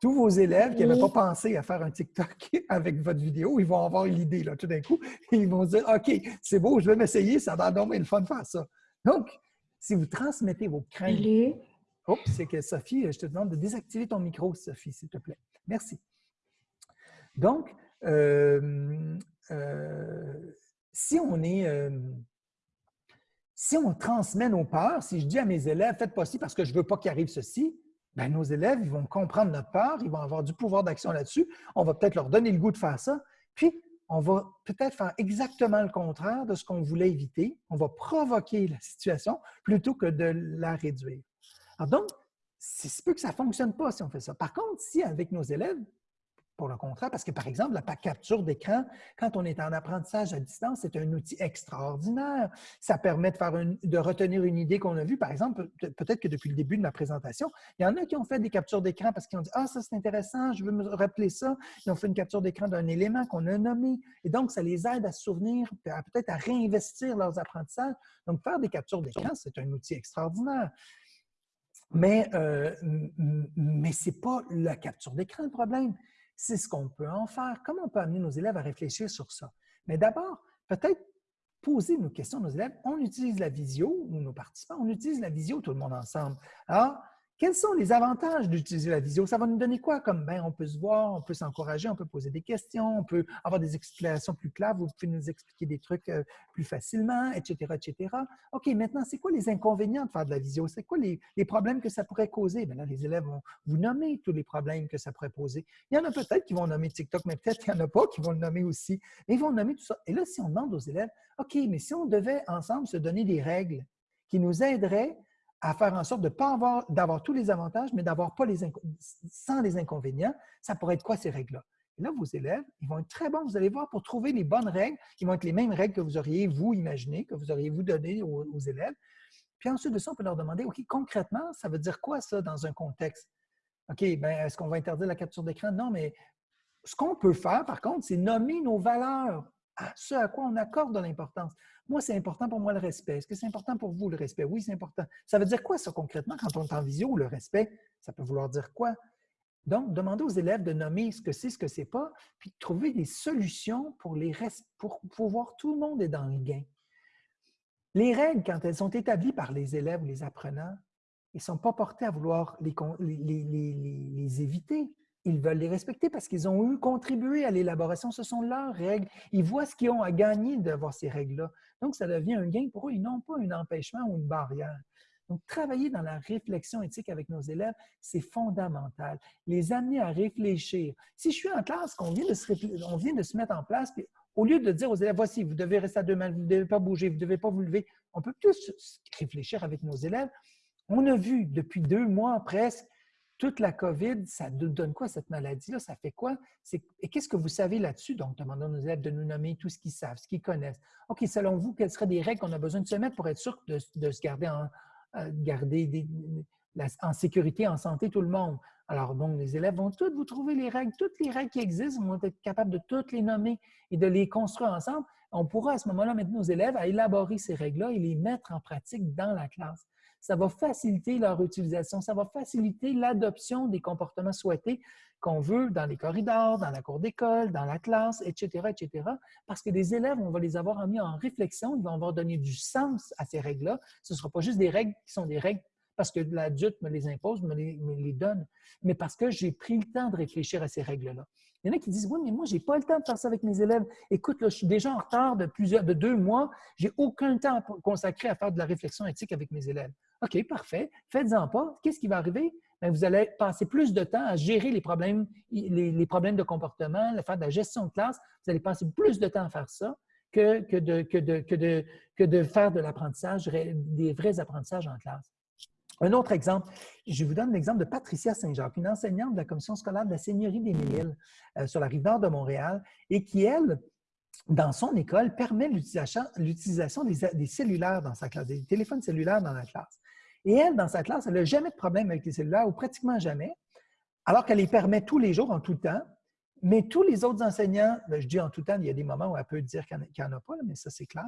tous vos élèves qui n'avaient pas pensé à faire un TikTok <laughs> avec votre vidéo, ils vont avoir l'idée là, tout d'un coup. <laughs> ils vont dire OK, c'est beau, je vais m'essayer, ça va donc le fun de faire ça. Donc, si vous transmettez vos craintes. Oups, c'est que Sophie, je te demande de désactiver ton micro, Sophie, s'il te plaît. Merci. Donc, euh, euh, si on est. Euh, si on transmet nos peurs, si je dis à mes élèves, faites pas ci parce que je ne veux pas qu'il arrive ceci, bien, nos élèves, vont comprendre notre peur, ils vont avoir du pouvoir d'action là-dessus. On va peut-être leur donner le goût de faire ça. Puis, on va peut-être faire exactement le contraire de ce qu'on voulait éviter. On va provoquer la situation plutôt que de la réduire. Alors donc, c'est peu que ça ne fonctionne pas si on fait ça. Par contre, si avec nos élèves, pour le contraire, parce que par exemple, la capture d'écran, quand on est en apprentissage à distance, c'est un outil extraordinaire. Ça permet de, faire de retenir une idée qu'on a vue. Par exemple, peut-être que depuis le début de ma présentation, il y en a qui ont fait des captures d'écran parce qu'ils ont dit Ah, ça c'est intéressant, je veux me rappeler ça. Ils ont fait une capture d'écran d'un élément qu'on a nommé. Et donc, ça les aide à se souvenir, peut-être à réinvestir leurs apprentissages. Donc, faire des captures d'écran, c'est un outil extraordinaire. Mais, euh, mais ce n'est pas la capture d'écran le problème c'est ce qu'on peut en faire. Comment on peut amener nos élèves à réfléchir sur ça? Mais d'abord, peut-être poser nos questions à nos élèves. On utilise la visio, ou nos participants, on utilise la visio tout le monde ensemble. Alors, quels sont les avantages d'utiliser la visio? Ça va nous donner quoi comme ben, on peut se voir, on peut s'encourager, on peut poser des questions, on peut avoir des explications plus claires, vous pouvez nous expliquer des trucs euh, plus facilement, etc., etc. OK, maintenant, c'est quoi les inconvénients de faire de la visio? C'est quoi les, problèmes que ça pourrait causer? Bien là, les élèves vont vous nommer tous les problèmes que ça pourrait poser. Il y en a peut-être qui vont nommer TikTok, mais peut-être qu'il n'y en a pas qui vont le nommer aussi. Ils vont nommer tout ça. Et là, si on demande aux élèves, OK, mais si on devait ensemble se donner des règles qui nous aideraient à faire en sorte de pas avoir, d'avoir tous les avantages, mais d'avoir pas les sans les inconvénients. Ça pourrait être quoi ces règles-là? Là, vos élèves, ils vont être très bons, vous allez voir, pour trouver les bonnes règles, qui vont être les mêmes règles que vous auriez, vous, imaginé, que vous auriez, vous, donné aux, aux, élèves. Puis ensuite de ça, on peut leur demander, OK, concrètement, ça veut dire quoi ça dans un contexte? OK, bien, est-ce qu'on va interdire la capture d'écran? Non, mais ce qu'on peut faire, par contre, c'est nommer nos valeurs à ce à quoi on accorde de l'importance. Moi, c'est important pour moi le respect. Est-ce que c'est important pour vous le respect? Oui, c'est important. Ça veut dire quoi ça concrètement? Quand on est en visio, le respect? Ça peut vouloir dire quoi? Donc, demandez aux élèves de nommer ce que c'est, ce que c'est pas, puis de trouver des solutions pour, les pour, pour voir tout le monde est dans le gain. Les règles, quand elles sont établies par les élèves ou les apprenants, ils ne sont pas portés à vouloir les, éviter. Ils veulent les respecter parce qu'ils ont eu contribué à l'élaboration. Ce sont leurs règles. Ils voient ce qu'ils ont à gagner d'avoir ces règles-là. Donc, ça devient un gain pour eux. Ils n'ont pas un empêchement ou une barrière. Donc, travailler dans la réflexion éthique avec nos élèves, c'est fondamental. Les amener à réfléchir. Si je suis en classe, qu'on vient de se, mettre en place, au lieu de dire aux élèves, voici, vous devez rester à deux mains, vous ne devez pas bouger, vous ne devez pas vous lever, on peut plus réfléchir avec nos élèves. On a vu depuis deux mois presque toute la COVID, ça nous donne quoi cette maladie-là? Ça fait quoi? Et qu'est-ce que vous savez là-dessus? Donc, demandons aux élèves de nous nommer tout ce qu'ils savent, ce qu'ils connaissent. OK, selon vous, quelles seraient des règles qu'on a besoin de se mettre pour être sûr de, se garder des, en sécurité, en santé, tout le monde? Alors, donc, les élèves vont toutes vous trouver les règles, toutes les règles qui existent, vont être capables de toutes les nommer et de les construire ensemble. On pourra à ce moment-là mettre nos élèves à élaborer ces règles-là et les mettre en pratique dans la classe. Ça va faciliter leur utilisation, ça va faciliter l'adoption des comportements souhaités qu'on veut dans les corridors, dans la cour d'école, dans la classe, etc., etc. Parce que les élèves, on va les avoir mis en réflexion, ils vont avoir donné du sens à ces règles-là. Ce ne sera pas juste des règles qui sont des règles parce que l'adulte me les impose, me les, donne, mais parce que j'ai pris le temps de réfléchir à ces règles-là. Il y en a qui disent Oui, mais moi, je n'ai pas le temps de faire ça avec mes élèves. Écoute, je suis déjà en retard de plusieurs, de deux mois. Je n'ai aucun temps consacré à faire de la réflexion éthique avec mes élèves. OK, parfait. Faites-en pas. Qu'est-ce qui va arriver? Ben, vous allez passer plus de temps à gérer les problèmes, les, problèmes de comportement, à faire de la gestion de classe. Vous allez passer plus de temps à faire ça que, que, de, que, de, que, de, que de faire de l'apprentissage, des vrais apprentissages en classe. Un autre exemple, je vous donne l'exemple de Patricia Saint-Jacques, une enseignante de la commission scolaire de la Seigneurie des Mille euh, sur la rive nord de Montréal et qui, elle, dans son école, permet l'utilisation des, des, cellulaires dans sa classe, des téléphones cellulaires dans la classe. Et elle, dans sa classe, elle n'a jamais de problème avec les cellulaires ou pratiquement jamais, alors qu'elle les permet tous les jours, en tout temps. Mais tous les autres enseignants, ben, je dis en tout temps, il y a des moments où elle peut dire qu'il n'y en, a pas, mais ça c'est clair.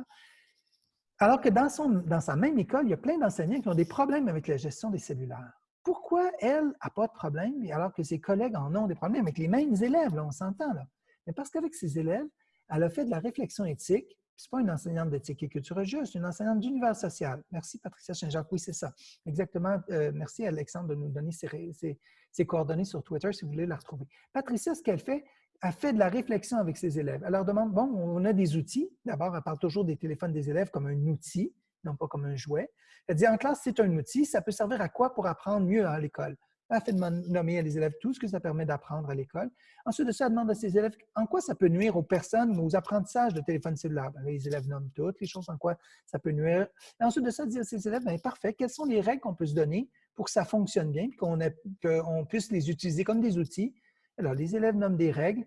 Alors que dans, son, dans sa même école, il y a plein d'enseignants qui ont des problèmes avec la gestion des cellulaires. Pourquoi elle n'a pas de problème, alors que ses collègues en ont des problèmes avec les mêmes élèves, là, on s'entend là? Mais parce qu'avec ses élèves, elle a fait de la réflexion éthique. Ce n'est pas une enseignante d'éthique et culture religieuse, c'est une enseignante d'univers social. Merci, Patricia Saint-Jacques. Oui, c'est ça. Exactement. Euh, merci, Alexandre, de nous donner ses, ses, coordonnées sur Twitter si vous voulez la retrouver. Patricia, ce qu'elle fait, a fait de la réflexion avec ses élèves. Elle leur demande, bon, on a des outils. D'abord, elle parle toujours des téléphones des élèves comme un outil, non pas comme un jouet. Elle dit, en classe, c'est un outil, ça peut servir à quoi pour apprendre mieux à l'école? Elle fait de nommer à les élèves tout ce que ça permet d'apprendre à l'école. Ensuite de ça, elle demande à ses élèves en quoi ça peut nuire aux personnes ou aux apprentissages de téléphone cellulaire. Ben, les élèves nomment toutes les choses en quoi ça peut nuire. Ensuite de ça, elle dit à ses élèves, bien, parfait, quelles sont les règles qu'on peut se donner pour que ça fonctionne bien, qu'on puisse les utiliser comme des outils alors, les élèves nomment des règles.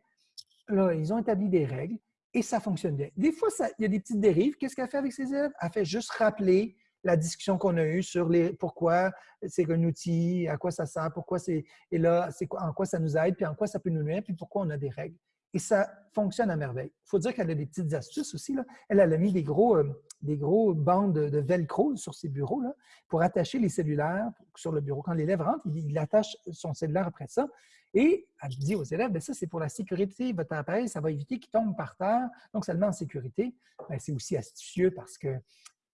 Là, ils ont établi des règles et ça fonctionne bien. Des fois, il y a des petites dérives. Qu'est-ce qu'elle fait avec ses élèves? Elle fait juste rappeler la discussion qu'on a eue sur les, pourquoi c'est un outil, à quoi ça sert, pourquoi c'est, et là, c'est en quoi ça nous aide, puis en quoi ça peut nous nuire, puis pourquoi on a des règles. Et ça fonctionne à merveille. Il faut dire qu'elle a des petites astuces aussi. Là. Elle, a mis des gros, euh, des gros bandes de, velcro sur ses bureaux pour attacher les cellulaires sur le bureau. Quand l'élève rentre, il, attache son cellulaire après ça. Et elle dit aux élèves, ben ça, c'est pour la sécurité. Votre appareil, ça va éviter qu'il tombe par terre. Donc, ça le en sécurité. Ben, c'est aussi astucieux parce que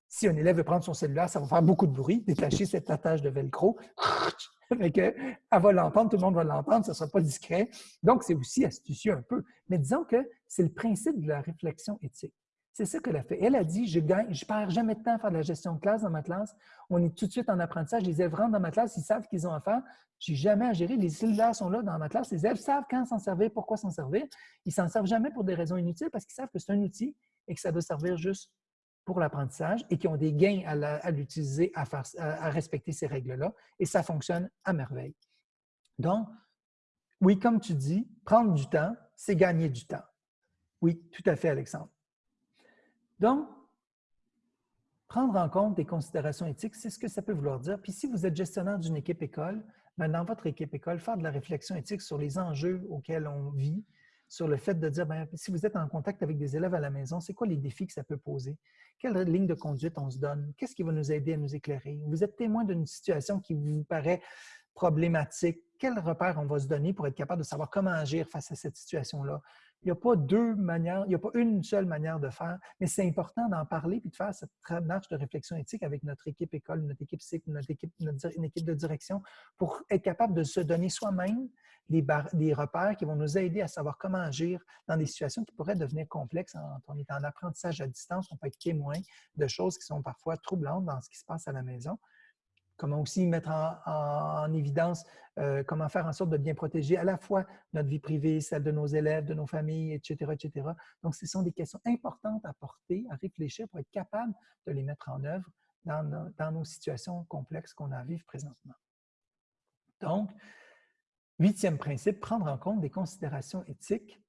si un élève veut prendre son cellulaire, ça va faire beaucoup de bruit, détacher cette attache de velcro. <laughs> elle va l'entendre, tout le monde va l'entendre, ça ne sera pas discret. Donc, c'est aussi astucieux un peu. Mais disons que c'est le principe de la réflexion éthique. C'est ça qu'elle a fait. Elle a dit, je gagne, je perds jamais de temps à faire de la gestion de classe dans ma classe. On est tout de suite en apprentissage. Les élèves rentrent dans ma classe, ils savent qu'ils ont à faire. J'ai jamais à gérer. Les cellulaires sont là dans ma classe. Les élèves savent quand s'en servir, pourquoi s'en servir. Ils s'en servent jamais pour des raisons inutiles parce qu'ils savent que c'est un outil et que ça doit servir juste pour l'apprentissage et qui ont des gains à l'utiliser, à, respecter ces règles-là. Et ça fonctionne à merveille. Donc, oui, comme tu dis, prendre du temps, c'est gagner du temps. Oui, tout à fait, Alexandre. Donc, prendre en compte des considérations éthiques, c'est ce que ça peut vouloir dire. Puis si vous êtes gestionnaire d'une équipe école, ben, dans votre équipe école, faire de la réflexion éthique sur les enjeux auxquels on vit, sur le fait de dire, bien, si vous êtes en contact avec des élèves à la maison, c'est quoi les défis que ça peut poser? Quelle ligne de conduite on se donne? Qu'est-ce qui va nous aider à nous éclairer? Vous êtes témoin d'une situation qui vous paraît problématique. quel repère on va se donner pour être capable de savoir comment agir face à cette situation-là? Il n'y a pas deux manières, il n'y a pas une seule manière de faire, mais c'est important d'en parler et de faire cette marche de réflexion éthique avec notre équipe école, notre équipe cycle, notre équipe, une équipe de direction pour être capable de se donner soi-même des, des, repères qui vont nous aider à savoir comment agir dans des situations qui pourraient devenir complexes. on est en apprentissage à distance, on peut être témoin de choses qui sont parfois troublantes dans ce qui se passe à la maison comment aussi mettre en, évidence euh, comment faire en sorte de bien protéger à la fois notre vie privée, celle de nos élèves, de nos familles, etc., etc. Donc, ce sont des questions importantes à porter, à réfléchir pour être capable de les mettre en œuvre dans, nos situations complexes qu'on a à vivre présentement. Donc, huitième principe, prendre en compte des considérations éthiques.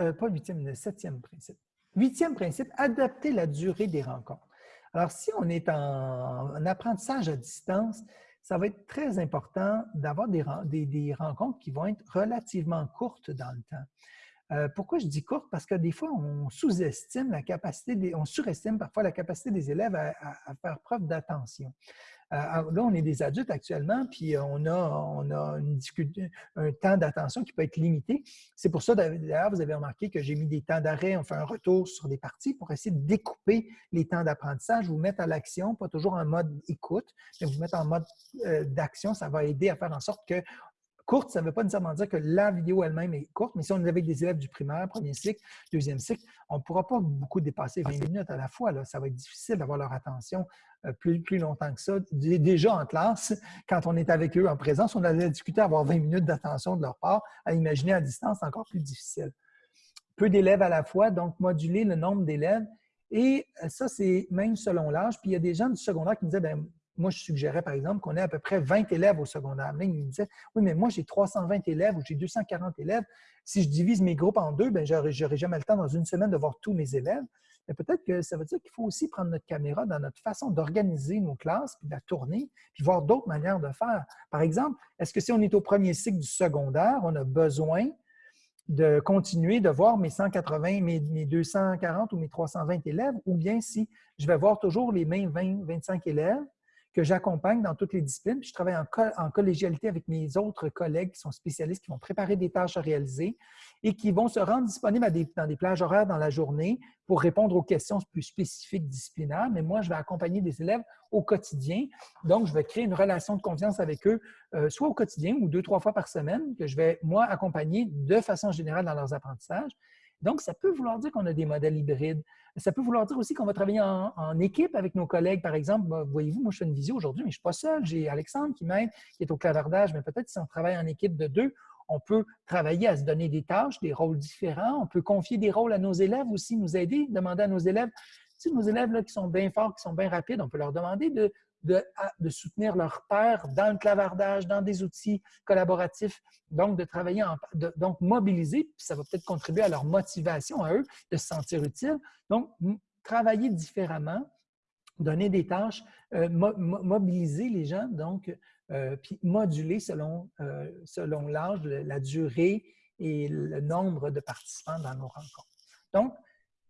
Euh, pas huitième, le septième principe. Huitième principe, adapter la durée des rencontres. Alors, si on est en, apprentissage à distance, ça va être très important d'avoir des, rencontres qui vont être relativement courtes dans le temps. Euh, pourquoi je dis courtes? Parce que des fois, on sous-estime la capacité, des, on surestime parfois la capacité des élèves à faire preuve d'attention. Euh, là, on est des adultes actuellement, puis on a, on a un temps d'attention qui peut être limité. C'est pour ça, d'ailleurs, vous avez remarqué que j'ai mis des temps d'arrêt, on fait un retour sur des parties pour essayer de découper les temps d'apprentissage, vous mettre à l'action, pas toujours en mode écoute, mais vous mettre en mode euh, d'action. Ça va aider à faire en sorte que Courte, ça ne veut pas nécessairement dire que la vidéo elle-même est courte, mais si on est avec des élèves du primaire, premier cycle, deuxième cycle, on ne pourra pas beaucoup dépasser 20 minutes à la fois. Là. Ça va être difficile d'avoir leur attention euh, plus, plus longtemps que ça. Déjà en classe, quand on est avec eux en présence, on allait discuter, avoir 20 minutes d'attention de leur part. À imaginer à distance, c'est encore plus difficile. Peu d'élèves à la fois, donc moduler le nombre d'élèves. Et euh, ça, c'est même selon l'âge. Puis il y a des gens du secondaire qui me disaient, ben, moi, je suggérais, par exemple, qu'on ait à peu près 20 élèves au secondaire. Mais il me disait, oui, mais moi, j'ai 320 élèves ou j'ai 240 élèves. Si je divise mes groupes en deux, je n'aurai jamais le temps dans une semaine de voir tous mes élèves. Mais peut-être que ça veut dire qu'il faut aussi prendre notre caméra dans notre façon d'organiser nos classes, puis de la tourner, puis voir d'autres manières de faire. Par exemple, est-ce que si on est au premier cycle du secondaire, on a besoin de continuer de voir mes 180, mes, mes 240 ou mes 320 élèves, ou bien si je vais voir toujours les mêmes 20, 25 élèves, que j'accompagne dans toutes les disciplines. je travaille en, collégialité avec mes autres collègues qui sont spécialistes, qui vont préparer des tâches à réaliser et qui vont se rendre disponibles dans des plages horaires dans la journée pour répondre aux questions plus spécifiques disciplinaires. Mais moi, je vais accompagner des élèves au quotidien. Donc, je vais créer une relation de confiance avec eux, euh, soit au quotidien ou deux, trois fois par semaine, que je vais, moi, accompagner de façon générale dans leurs apprentissages. Donc, ça peut vouloir dire qu'on a des modèles hybrides. Ça peut vouloir dire aussi qu'on va travailler en, équipe avec nos collègues. Par exemple, voyez-vous, moi, je fais une visio aujourd'hui, mais je ne suis pas seul. J'ai Alexandre qui m'aide, qui est au clavardage, mais peut-être si on travaille en équipe de deux, on peut travailler à se donner des tâches, des rôles différents. On peut confier des rôles à nos élèves aussi, nous aider, demander à nos élèves si nos élèves qui sont bien forts, qui sont bien rapides, on peut leur demander de, de, soutenir leur père dans le clavardage, dans des outils collaboratifs, donc de travailler, en, donc mobiliser, puis ça va peut-être contribuer à leur motivation à eux de se sentir utiles. Donc, travailler différemment, donner des tâches, euh, mobiliser les gens, donc, euh, puis moduler selon, euh, selon l'âge, la durée et le nombre de participants dans nos rencontres. Donc,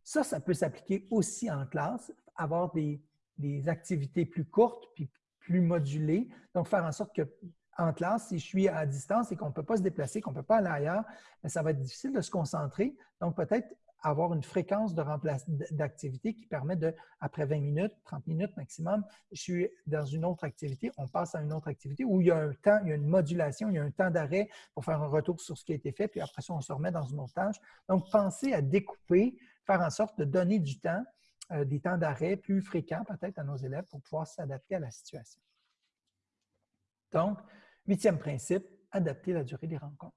ça, ça peut s'appliquer aussi en classe, avoir des, des activités plus courtes puis plus modulées. Donc, faire en sorte que en classe, si je suis à distance et qu'on ne peut pas se déplacer, qu'on ne peut pas aller ailleurs, ben, ça va être difficile de se concentrer. Donc, peut-être avoir une fréquence d'activité qui permet de, après 20 minutes, 30 minutes maximum, je suis dans une autre activité, on passe à une autre activité où il y a un temps, il y a une modulation, il y a un temps d'arrêt pour faire un retour sur ce qui a été fait, puis après ça, on se remet dans une autre tâche. Donc, pensez à découper, faire en sorte de donner du temps euh, des temps d'arrêt plus fréquents peut-être à nos élèves pour pouvoir s'adapter à la situation. Donc, huitième principe, adapter la durée des rencontres.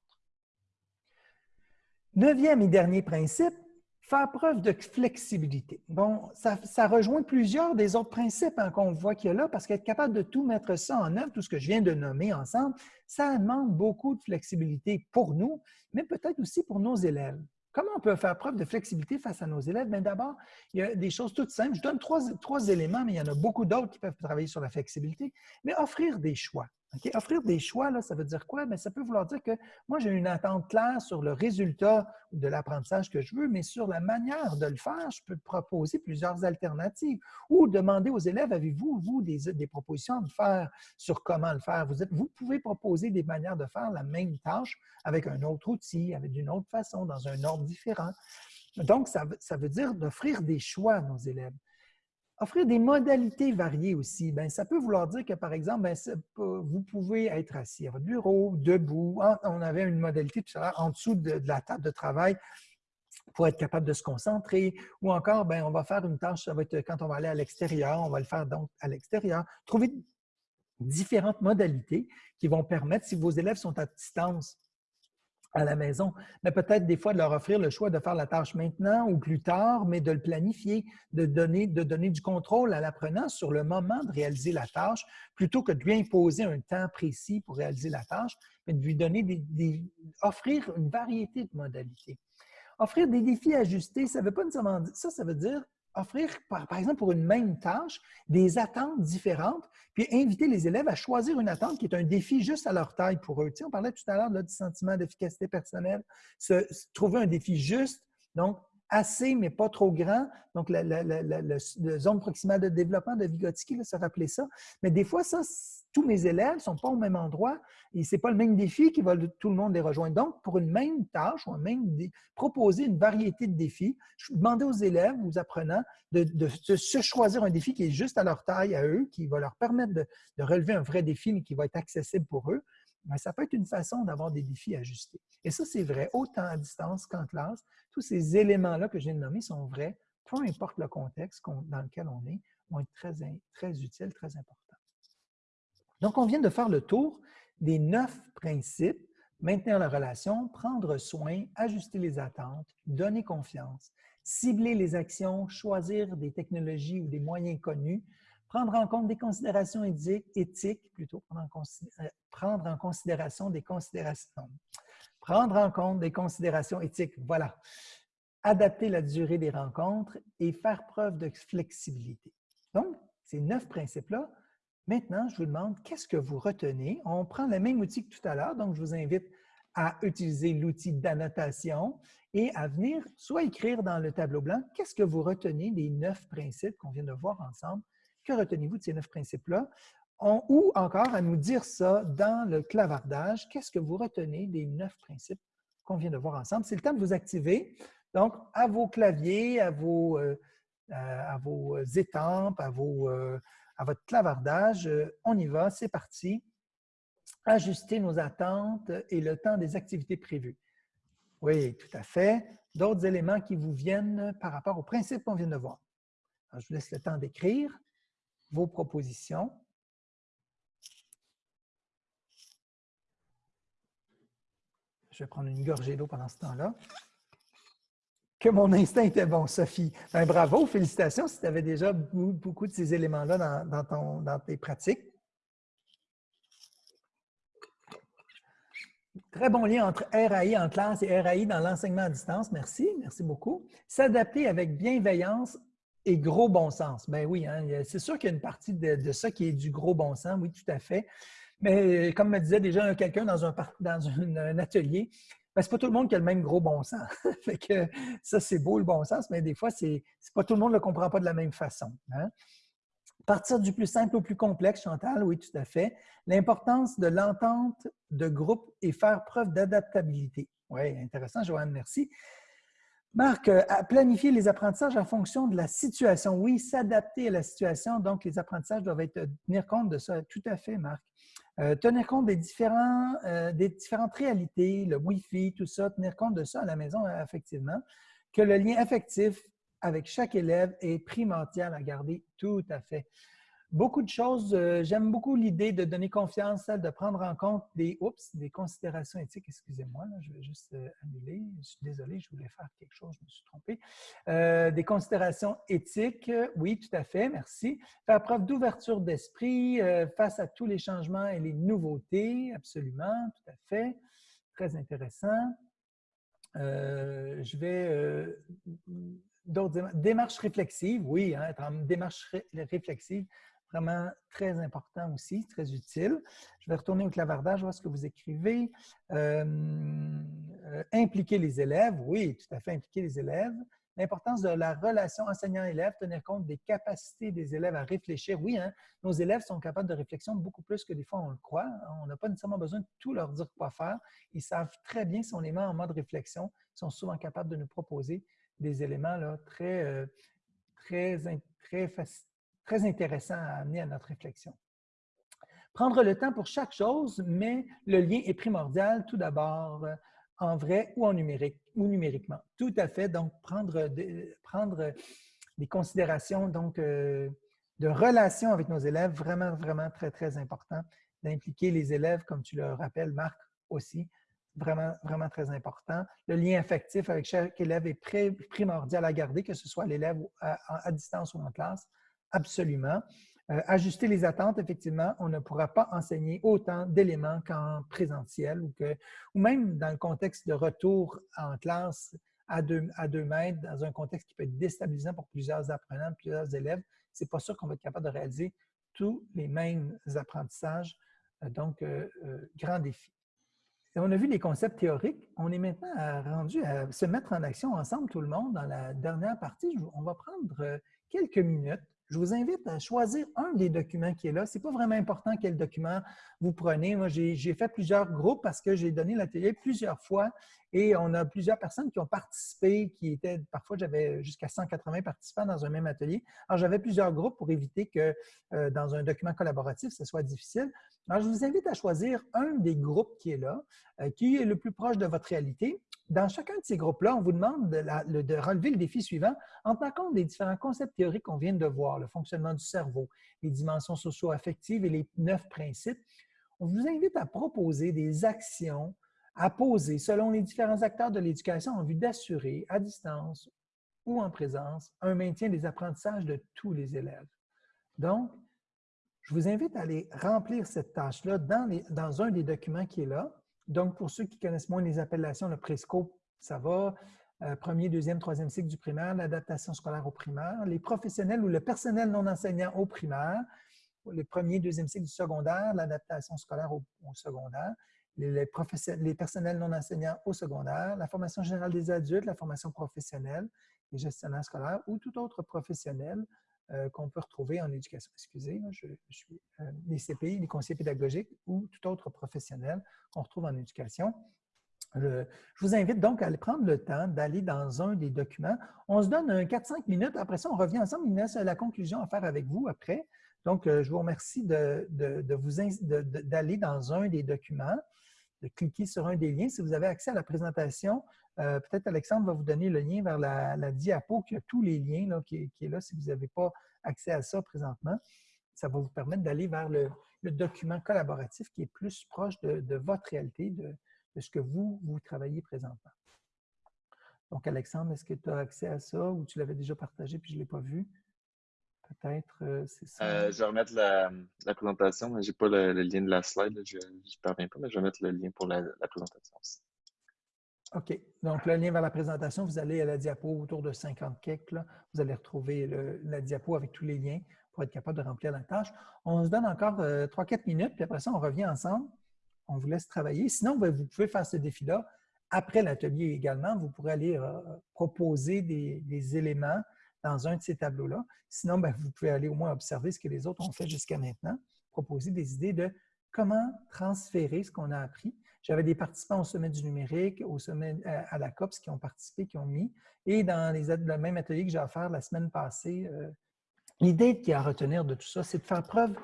Neuvième et dernier principe, faire preuve de flexibilité. Bon, ça, rejoint plusieurs des autres principes hein, qu'on voit qu'il y a là, parce qu'être capable de tout mettre ça en œuvre, tout ce que je viens de nommer ensemble, ça demande beaucoup de flexibilité pour nous, mais peut-être aussi pour nos élèves. Comment on peut faire preuve de flexibilité face à nos élèves? Bien, d'abord, il y a des choses toutes simples. Je donne trois, trois, éléments, mais il y en a beaucoup d'autres qui peuvent travailler sur la flexibilité. Mais offrir des choix. Offrir des choix, ça veut dire quoi? Mais ça peut vouloir dire que moi, j'ai une attente claire sur le résultat de l'apprentissage que je veux, mais sur la manière de le faire, je peux proposer plusieurs alternatives ou demander aux élèves, avez-vous, vous, des, propositions à faire sur comment le faire? Vous, êtes, vous pouvez proposer des manières de faire la même tâche avec un autre outil, avec d'une autre façon, dans un ordre différent. Donc, ça veut dire d'offrir des choix à nos élèves. Offrir des modalités variées aussi. Bien, ça peut vouloir dire que, par exemple, bien, vous pouvez être assis à votre bureau, debout. On avait une modalité tout en dessous de, la table de travail pour être capable de se concentrer. Ou encore, bien, on va faire une tâche, ça va être quand on va aller à l'extérieur, on va le faire donc à l'extérieur. Trouver différentes modalités qui vont permettre, si vos élèves sont à distance, à la maison, mais peut-être des fois de leur offrir le choix de faire la tâche maintenant ou plus tard, mais de le planifier, de donner, du contrôle à l'apprenant sur le moment de réaliser la tâche, plutôt que de lui imposer un temps précis pour réaliser la tâche, mais de lui donner des, offrir une variété de modalités. Offrir des défis ajustés, ça veut pas nécessairement ça, ça veut dire offrir, par, exemple, pour une même tâche, des attentes différentes, puis inviter les élèves à choisir une attente qui est un défi juste à leur taille pour eux. Tu on parlait tout à l'heure du sentiment d'efficacité personnelle, se, trouver un défi juste, donc assez, mais pas trop grand. Donc, la, zone proximale de développement de Vygotsky, ça rappelait ça. Mais des fois, ça, tous mes élèves ne sont pas au même endroit et ce n'est pas le même défi qui va tout le monde les rejoindre. Donc, pour une même tâche ou même proposer une variété de défis, je demandais aux élèves, aux apprenants, de, se choisir un défi qui est juste à leur taille, à eux, qui va leur permettre de, relever un vrai défi, mais qui va être accessible pour eux. Ça peut être une façon d'avoir des défis ajustés. Et ça, c'est vrai, autant à distance qu'en classe. Tous ces éléments-là que je viens de nommer sont vrais, peu importe le contexte dans lequel on est, vont être très utiles, très importants. Donc, on vient de faire le tour des neuf principes, maintenir la relation, prendre soin, ajuster les attentes, donner confiance, cibler les actions, choisir des technologies ou des moyens connus, prendre en compte des considérations éthiques, plutôt euh, prendre en, considération des considérations. Prendre en compte des considérations éthiques, voilà. Adapter la durée des rencontres et faire preuve de flexibilité. Donc, ces neuf principes-là Maintenant, je vous demande, qu'est-ce que vous retenez? On prend le même outil que tout à l'heure, donc je vous invite à utiliser l'outil d'annotation et à venir soit écrire dans le tableau blanc, qu'est-ce que vous retenez des neuf principes qu'on vient de voir ensemble? Que retenez-vous de ces neuf principes-là? Ou encore à nous dire ça dans le clavardage, qu'est-ce que vous retenez des neuf principes qu'on vient de voir ensemble? C'est le temps de vous activer. Donc, à vos claviers, à vos, euh, à vos étampes, à vos, euh, à votre clavardage. Euh, on y va, c'est parti. Ajuster nos attentes et le temps des activités prévues. Oui, tout à fait. D'autres éléments qui vous viennent par rapport au principe qu'on vient de voir. je vous laisse le temps d'écrire vos propositions. Je vais prendre une gorgée d'eau pendant ce temps-là que mon instinct était bon, Sophie. Ben, bravo, félicitations si tu avais déjà beaucoup, de ces éléments-là dans, tes pratiques. Très bon lien entre RAI en classe et RAI dans l'enseignement à distance. Merci, merci beaucoup. S'adapter avec bienveillance et gros bon sens. Ben oui, hein, c'est sûr qu'il y a une partie de, ça qui est du gros bon sens, oui, tout à fait. Mais comme me disait déjà quelqu'un dans, un, dans un atelier, ce n'est pas tout le monde qui a le même gros bon sens. <laughs> fait que ça, c'est beau le bon sens, mais des fois, c'est pas tout le monde ne le comprend pas de la même façon. Hein. Partir du plus simple au plus complexe, Chantal, oui, tout à fait. L'importance de l'entente de groupe et faire preuve d'adaptabilité. Oui, intéressant, Joanne, merci. Marc, euh, planifier les apprentissages en fonction de la situation. Oui, s'adapter à la situation. Donc, les apprentissages doivent être, tenir compte de ça. Tout à fait, Marc. Euh, tenir compte des, euh, des différentes réalités, le Wi-Fi, tout ça, tenir compte de ça à la maison, effectivement, que le lien affectif avec chaque élève est primordial à garder tout à fait beaucoup de choses. Euh, j'aime beaucoup l'idée de donner confiance, de prendre en compte des, des considérations éthiques. Excusez-moi, je vais juste euh, annuler. Je suis désolé, je voulais faire quelque chose, je me suis trompé. Euh, des considérations éthiques, oui, tout à fait, merci. Faire preuve d'ouverture d'esprit face à tous les changements et les nouveautés, absolument, tout à fait. Très intéressant. je vais d'autres démarches réflexives, oui, hein, être en démarche réflexive, Vraiment très important aussi, très utile. Je vais retourner au clavardage, voir ce que vous écrivez. Euh, euh, impliquer les élèves, oui, tout à fait, impliquer les élèves. L'importance de la relation enseignant-élève, tenir compte des capacités des élèves à réfléchir. Oui, hein, nos élèves sont capables de réflexion beaucoup plus que des fois on le croit. On n'a pas nécessairement besoin de tout leur dire quoi faire. Ils savent très bien si on les met en mode réflexion. Ils sont souvent capables de nous proposer des éléments là, très, euh, très, très, très intéressants à amener à notre réflexion. Prendre le temps pour chaque chose, mais le lien est primordial tout d'abord en vrai ou en numérique ou numériquement. Tout à fait. Donc, prendre, prendre des considérations donc, euh, de relation avec nos élèves, vraiment, vraiment très, très important. D'impliquer les élèves, comme tu le rappelles, Marc, aussi, vraiment, vraiment très important. Le lien affectif avec chaque élève est primordial à garder, que ce soit l'élève à, distance ou en classe, absolument. Euh, ajuster les attentes, effectivement, on ne pourra pas enseigner autant d'éléments qu'en présentiel ou, que, ou même dans le contexte de retour en classe à deux, à deux mètres, dans un contexte qui peut être déstabilisant pour plusieurs apprenants, plusieurs élèves. C'est pas sûr qu'on va être capable de réaliser tous les mêmes apprentissages. Euh, donc, euh, grand défi. on a vu les concepts théoriques. On est maintenant rendu à se mettre en action ensemble, tout le monde, dans la dernière partie. On va prendre quelques minutes je vous invite à choisir un des documents qui est là. Ce n'est pas vraiment important quel document vous prenez. Moi, j'ai fait plusieurs groupes parce que j'ai donné l'atelier plusieurs fois et on a plusieurs personnes qui ont participé, qui étaient, parfois j'avais jusqu'à 180 participants dans un même atelier. Alors, j'avais plusieurs groupes pour éviter que euh, dans un document collaboratif, ce soit difficile. Alors, je vous invite à choisir un des groupes qui est là, euh, qui est le plus proche de votre réalité dans chacun de ces groupes-là, on vous demande de, relever le défi suivant en tenant compte des différents concepts théoriques qu'on vient de voir, le fonctionnement du cerveau, les dimensions socio-affectives et les neuf principes. On vous invite à proposer des actions à poser selon les différents acteurs de l'éducation en vue d'assurer, à distance ou en présence, un maintien des apprentissages de tous les élèves. Donc, je vous invite à aller remplir cette tâche-là dans, dans un des documents qui est là. Donc, pour ceux qui connaissent moins les appellations, le préscope, ça va. Euh, premier, deuxième, troisième cycle du primaire, l'adaptation scolaire au primaire, les professionnels ou le personnel non enseignant au primaire, le premier, deuxième cycle du secondaire, l'adaptation scolaire au, secondaire, les, les, personnels non enseignants au secondaire, la formation générale des adultes, la formation professionnelle, les gestionnaires scolaires ou tout autre professionnel euh, qu'on peut retrouver en éducation. Excusez, je, suis euh, les CPI, les conseillers pédagogiques ou tout autre professionnel qu'on retrouve en éducation. Je, vous invite donc à prendre le temps d'aller dans un des documents. On se donne 4-5 minutes. Après ça, on revient ensemble. Il a la conclusion à faire avec vous après. Donc, euh, je vous remercie d'aller de, de, dans un des documents, de cliquer sur un des liens. Si vous avez accès à la présentation, euh, peut-être Alexandre va vous donner le lien vers la, diapo qui a tous les liens là, qui, est là si vous n'avez pas accès à ça présentement. Ça va vous permettre d'aller vers le, document collaboratif qui est plus proche de, votre réalité, de, ce que vous, vous travaillez présentement. Donc, Alexandre, est-ce que tu as accès à ça ou tu l'avais déjà partagé puis je ne l'ai pas vu? Peut-être, euh, c'est ça. Euh, je vais remettre la, présentation, mais je n'ai pas le, lien de la slide. Je ne parviens pas, mais je vais mettre le lien pour la, la présentation aussi. OK. Donc, le lien vers la présentation, vous allez à la diapo autour de 50 quelques. Vous allez retrouver la diapo avec tous les liens pour être capable de remplir la tâche. On se donne encore 3-4 euh, minutes, puis après ça, on revient ensemble. On vous laisse travailler. Sinon, ben, vous pouvez faire ce défi-là. Après l'atelier également, vous pourrez aller euh, proposer des, éléments dans un de ces tableaux-là. Sinon, ben, vous pouvez aller au moins observer ce que les autres ont fait jusqu'à maintenant, proposer des idées de comment transférer ce qu'on a appris j'avais des participants au sommet du numérique, au sommet euh, à, la COPS qui ont participé, qui ont mis. Et dans les, le même atelier que j'ai offert la semaine passée, euh, l'idée qui a à retenir de tout ça, c'est de faire preuve,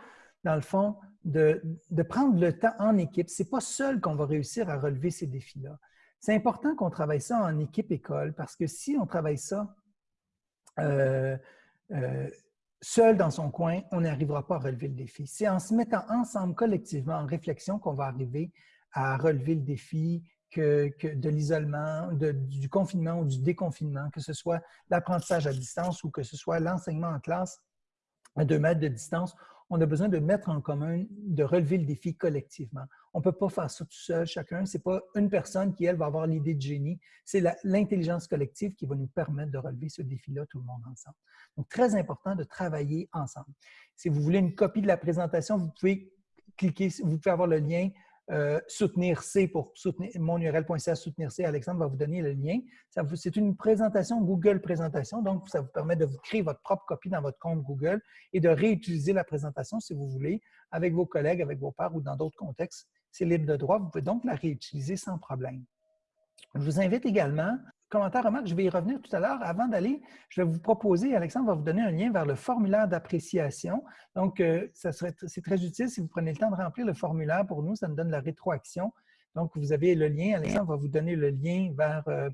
dans le fond, de, prendre le temps en équipe. Ce n'est pas seul qu'on va réussir à relever ces défis-là. C'est important qu'on travaille ça en équipe école parce que si on travaille ça euh, seul dans son coin, on n'arrivera pas à relever le défi. C'est en se mettant ensemble collectivement en réflexion qu'on va arriver à relever le défi que, de l'isolement, du confinement ou du déconfinement, que ce soit l'apprentissage à distance ou que ce soit l'enseignement en classe à deux mètres de distance. on a besoin de mettre en commun, de relever le défi collectivement. On ne peut pas faire ça tout seul, chacun. Ce n'est pas une personne qui, elle, va avoir l'idée de génie. C'est l'intelligence collective qui va nous permettre de relever ce défi-là, tout le monde ensemble. Donc, très important de travailler ensemble. Si vous voulez une copie de la présentation, vous pouvez cliquer, vous pouvez avoir le lien euh, soutenir C pour soutenir mon URL.ca soutenir C. Alexandre va vous donner le lien. C'est une présentation Google Présentation, donc ça vous permet de vous créer votre propre copie dans votre compte Google et de réutiliser la présentation si vous voulez avec vos collègues, avec vos pairs ou dans d'autres contextes. C'est libre de droit, vous pouvez donc la réutiliser sans problème. Je vous invite également commentaire, remarque, je vais y revenir tout à l'heure. Avant d'aller, je vais vous proposer, Alexandre va vous donner un lien vers le formulaire d'appréciation. Donc, euh, c'est très utile si vous prenez le temps de remplir le formulaire pour nous, ça nous donne la rétroaction. Donc, vous avez le lien, Alexandre va vous donner le lien vers euh,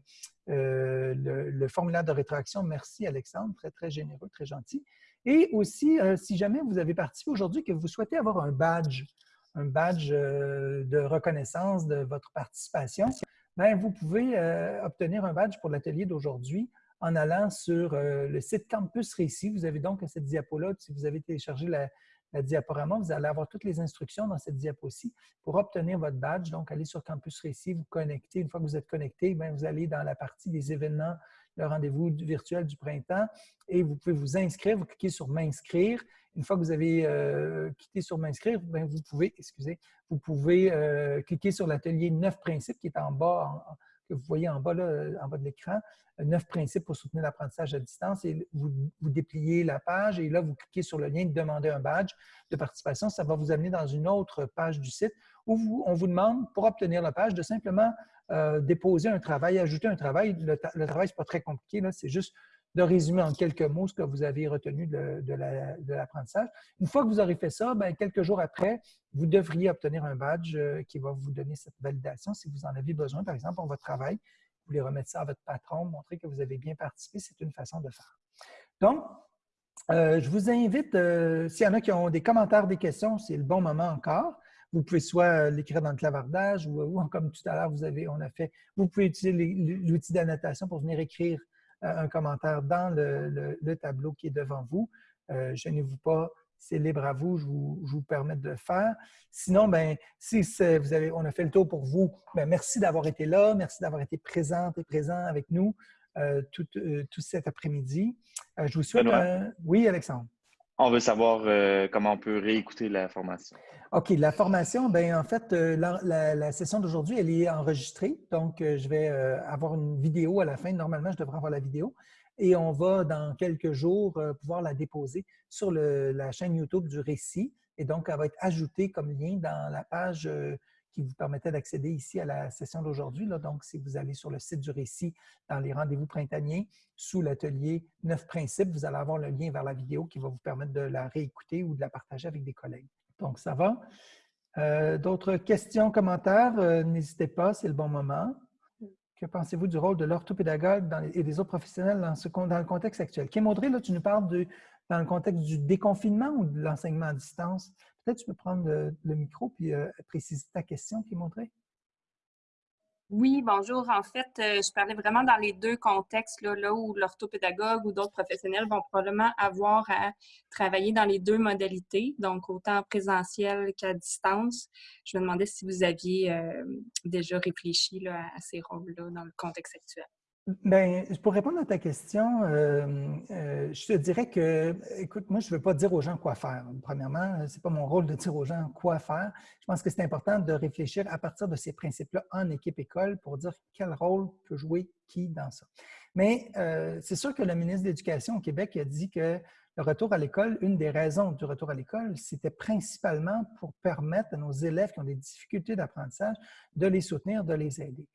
euh, le, formulaire de rétroaction. Merci, Alexandre, très, très généreux, très gentil. Et aussi, si jamais vous avez participé aujourd'hui, que vous souhaitez avoir un badge, un badge de reconnaissance de votre participation, ben, vous pouvez euh, obtenir un badge pour l'atelier d'aujourd'hui en allant sur euh, le site Campus Récit. Vous avez donc cette diapo-là. Si vous avez téléchargé la, diaporama, vous allez avoir toutes les instructions dans cette diapo-ci pour obtenir votre badge. Donc, allez sur Campus Récit, vous connectez. Une fois que vous êtes connecté, ben, vous allez dans la partie des événements, le rendez-vous virtuel du printemps et vous pouvez vous inscrire. Vous cliquez sur « M'inscrire ». Une fois que vous avez euh, quitté sur m'inscrire, ben, vous pouvez, excusez, vous pouvez euh, cliquer sur l'atelier 9 principes qui est en bas, que vous voyez en bas, là, en bas de l'écran, 9 principes pour soutenir l'apprentissage à distance et vous, dépliez la page et là, vous cliquez sur le lien de demander un badge de participation. Ça va vous amener dans une autre page du site où on vous demande, pour obtenir la page, de simplement euh, déposer un travail, ajouter un travail. Le, le travail, ce n'est pas très compliqué, c'est juste de résumer en quelques mots ce que vous avez retenu de, l'apprentissage. Une fois que vous aurez fait ça, bien, quelques jours après, vous devriez obtenir un badge euh, qui va vous donner cette validation si vous en avez besoin, par exemple, pour votre travail. Vous voulez remettre ça à votre patron, montrer que vous avez bien participé, c'est une façon de faire. Donc, euh, je vous invite, euh, s'il y en a qui ont des commentaires, des questions, c'est le bon moment encore. Vous pouvez soit l'écrire dans le clavardage ou, comme tout à l'heure, vous avez, on a fait, vous pouvez utiliser l'outil d'annotation pour venir écrire un commentaire dans le, tableau qui est devant vous. Euh, gênez-vous pas, c'est libre à vous, je vous, permets de le faire. Sinon, ben, si vous avez, on a fait le tour pour vous, ben, merci d'avoir été là, merci d'avoir été présente et présent avec nous euh, tout, euh, tout, cet après-midi. je vous souhaite un... Oui, Alexandre. On veut savoir comment on peut réécouter la formation. OK, la formation, bien, en fait, euh, la, session d'aujourd'hui, elle est enregistrée. Donc, euh, je vais euh, avoir une vidéo à la fin. Normalement, je devrais avoir la vidéo. Et on va, dans quelques jours, pouvoir la déposer sur la chaîne YouTube du récit. Et donc, elle va être ajoutée comme lien dans la page qui vous permettait d'accéder ici à la session d'aujourd'hui. Donc, si vous allez sur le site du récit dans les rendez-vous printaniers, sous l'atelier 9 principes, vous allez avoir le lien vers la vidéo qui va vous permettre de la réécouter ou de la partager avec des collègues. Donc, ça va. Euh, d'autres questions, commentaires? Euh, n'hésitez pas, c'est le bon moment. Que pensez-vous du rôle de l'orthopédagogue et des autres professionnels dans, le contexte actuel? Kim Audrey, là, tu nous parles dans le contexte du déconfinement ou de l'enseignement à distance? Peut-être tu peux prendre le, micro et euh, préciser ta question, Kim Audrey. Oui, bonjour. En fait, euh, je parlais vraiment dans les deux contextes, là, où l'orthopédagogue ou d'autres professionnels vont probablement avoir à travailler dans les deux modalités, donc autant en présentiel qu'à distance. Je me demandais si vous aviez euh, déjà réfléchi à ces rôles-là dans le contexte actuel. Bien, pour répondre à ta question, euh, euh, je te dirais que, écoute, moi, je ne veux pas dire aux gens quoi faire. Premièrement, ce n'est pas mon rôle de dire aux gens quoi faire. Je pense que c'est important de réfléchir à partir de ces principes-là en équipe école pour dire quel rôle peut jouer qui dans ça. Mais euh, c'est sûr que le ministre de l'Éducation au Québec a dit que le retour à l'école, une des raisons du retour à l'école, c'était principalement pour permettre à nos élèves qui ont des difficultés d'apprentissage de les soutenir, de les aider.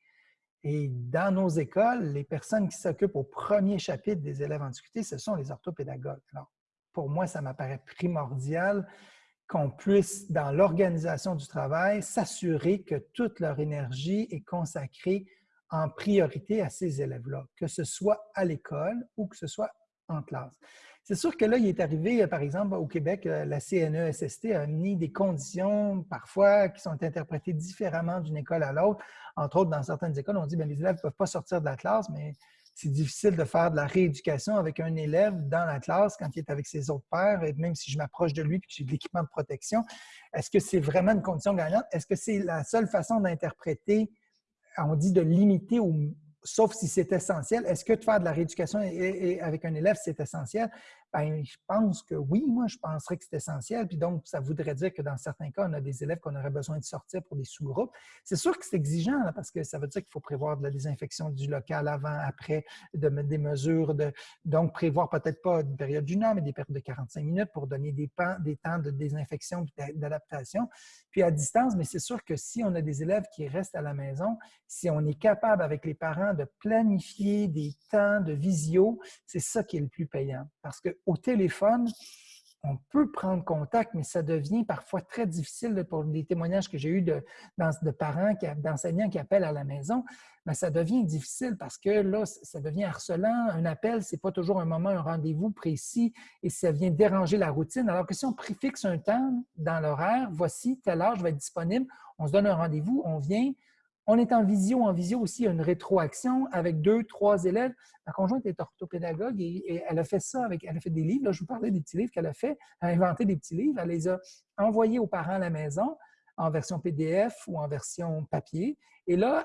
Et dans nos écoles, les personnes qui s'occupent au premier chapitre des élèves en difficulté, ce sont les orthopédagogues. Alors, pour moi, ça m'apparaît primordial qu'on puisse, dans l'organisation du travail, s'assurer que toute leur énergie est consacrée en priorité à ces élèves-là, que ce soit à l'école ou que ce soit en classe. C'est sûr que là, il est arrivé, euh, par exemple, au Québec, euh, la CNESST a mis des conditions parfois qui sont interprétées différemment d'une école à l'autre. Entre autres, dans certaines écoles, on dit que ben, les élèves ne peuvent pas sortir de la classe, mais c'est difficile de faire de la rééducation avec un élève dans la classe quand il est avec ses autres pairs, et même si je m'approche de lui et que j'ai de l'équipement de protection. Est-ce que c'est vraiment une condition gagnante? Est-ce que c'est la seule façon d'interpréter, on dit de limiter ou sauf si c'est essentiel. Est-ce que de faire de la rééducation avec un élève, c'est essentiel? Ben, je pense que oui, moi, je penserais que c'est essentiel. Puis donc, ça voudrait dire que dans certains cas, on a des élèves qu'on aurait besoin de sortir pour des sous-groupes. C'est sûr que c'est exigeant, parce que ça veut dire qu'il faut prévoir de la désinfection du local avant, après, de mettre des mesures. De, donc, prévoir peut-être pas une période d'une heure, mais des périodes de 45 minutes pour donner des, des temps de désinfection et d'adaptation. Puis à distance, mais c'est sûr que si on a des élèves qui restent à la maison, si on est capable avec les parents de planifier des temps de visio, c'est ça qui est le plus payant. Parce que au téléphone, on peut prendre contact, mais ça devient parfois très difficile pour les témoignages que j'ai eus de, parents, d'enseignants qui appellent à la maison. Mais ça devient difficile parce que là, ça devient harcelant. Un appel, ce n'est pas toujours un moment, un rendez-vous précis et ça vient déranger la routine. Alors que si on préfixe un temps dans l'horaire, voici, telle heure, je vais être disponible, on se donne un rendez-vous, on vient, on est en visio. En visio aussi, une rétroaction avec deux, trois élèves. Ma conjointe est orthopédagogue et, elle a fait ça avec, elle a fait des livres. Là, je vous parlais des petits livres qu'elle a fait. Elle a inventé des petits livres. Elle les a envoyés aux parents à la maison en version PDF ou en version papier. Et là,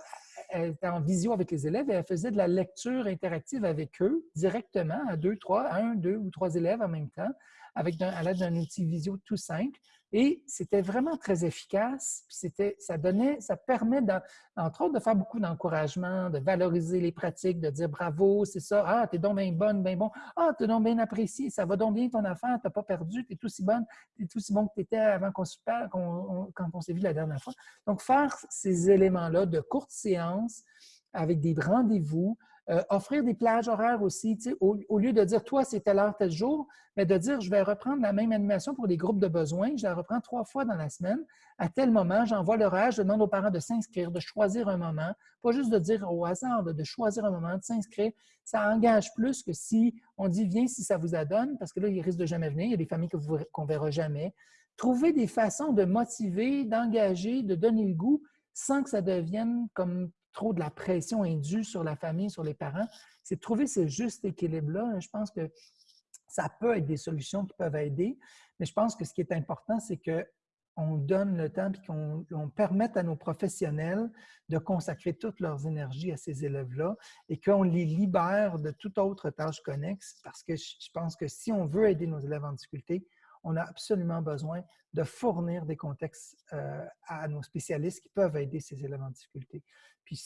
elle était en visio avec les élèves et elle faisait de la lecture interactive avec eux directement à deux, trois, un, deux ou trois élèves en même temps avec à l'aide d'un outil visio tout simple. Et c'était vraiment très efficace. Puis ça donnait, ça permet, entre autres, de faire beaucoup d'encouragement, de valoriser les pratiques, de dire bravo, c'est ça, ah, t'es donc bien bonne, bien bon, ah, t'es donc bien apprécié, ça va donc bien ton affaire, t'as pas perdu, t'es aussi bonne, t'es aussi bon que t'étais avant qu'on se parle, quand on s'est vu la dernière fois. Donc, faire ces éléments-là de courte séance avec des rendez-vous, euh, offrir des plages horaires aussi, au, lieu de dire toi, c'est telle heure, tel jour, mais de dire je vais reprendre la même animation pour des groupes de besoins, je la reprends trois fois dans la semaine. À tel moment, j'envoie l'horaire, je demande aux parents de s'inscrire, de choisir un moment, pas juste de dire au hasard, de, choisir un moment, de s'inscrire. Ça engage plus que si on dit viens si ça vous adonne, parce que là, il risque de jamais venir. Il y a des familles qu'on ne verra jamais. Trouver des façons de motiver, d'engager, de donner le goût sans que ça devienne comme trop de la pression indue sur la famille, sur les parents. C'est de trouver ce juste équilibre-là. Je pense que ça peut être des solutions qui peuvent aider, mais je pense que ce qui est important, c'est qu'on donne le temps et qu'on permette à nos professionnels de consacrer toute leurs énergies à ces élèves-là et qu'on les libère de toute autre tâche connexe parce que je pense que si on veut aider nos élèves en difficulté, on a absolument besoin de fournir des contextes euh, à nos spécialistes qui peuvent aider ces élèves en difficulté. Puis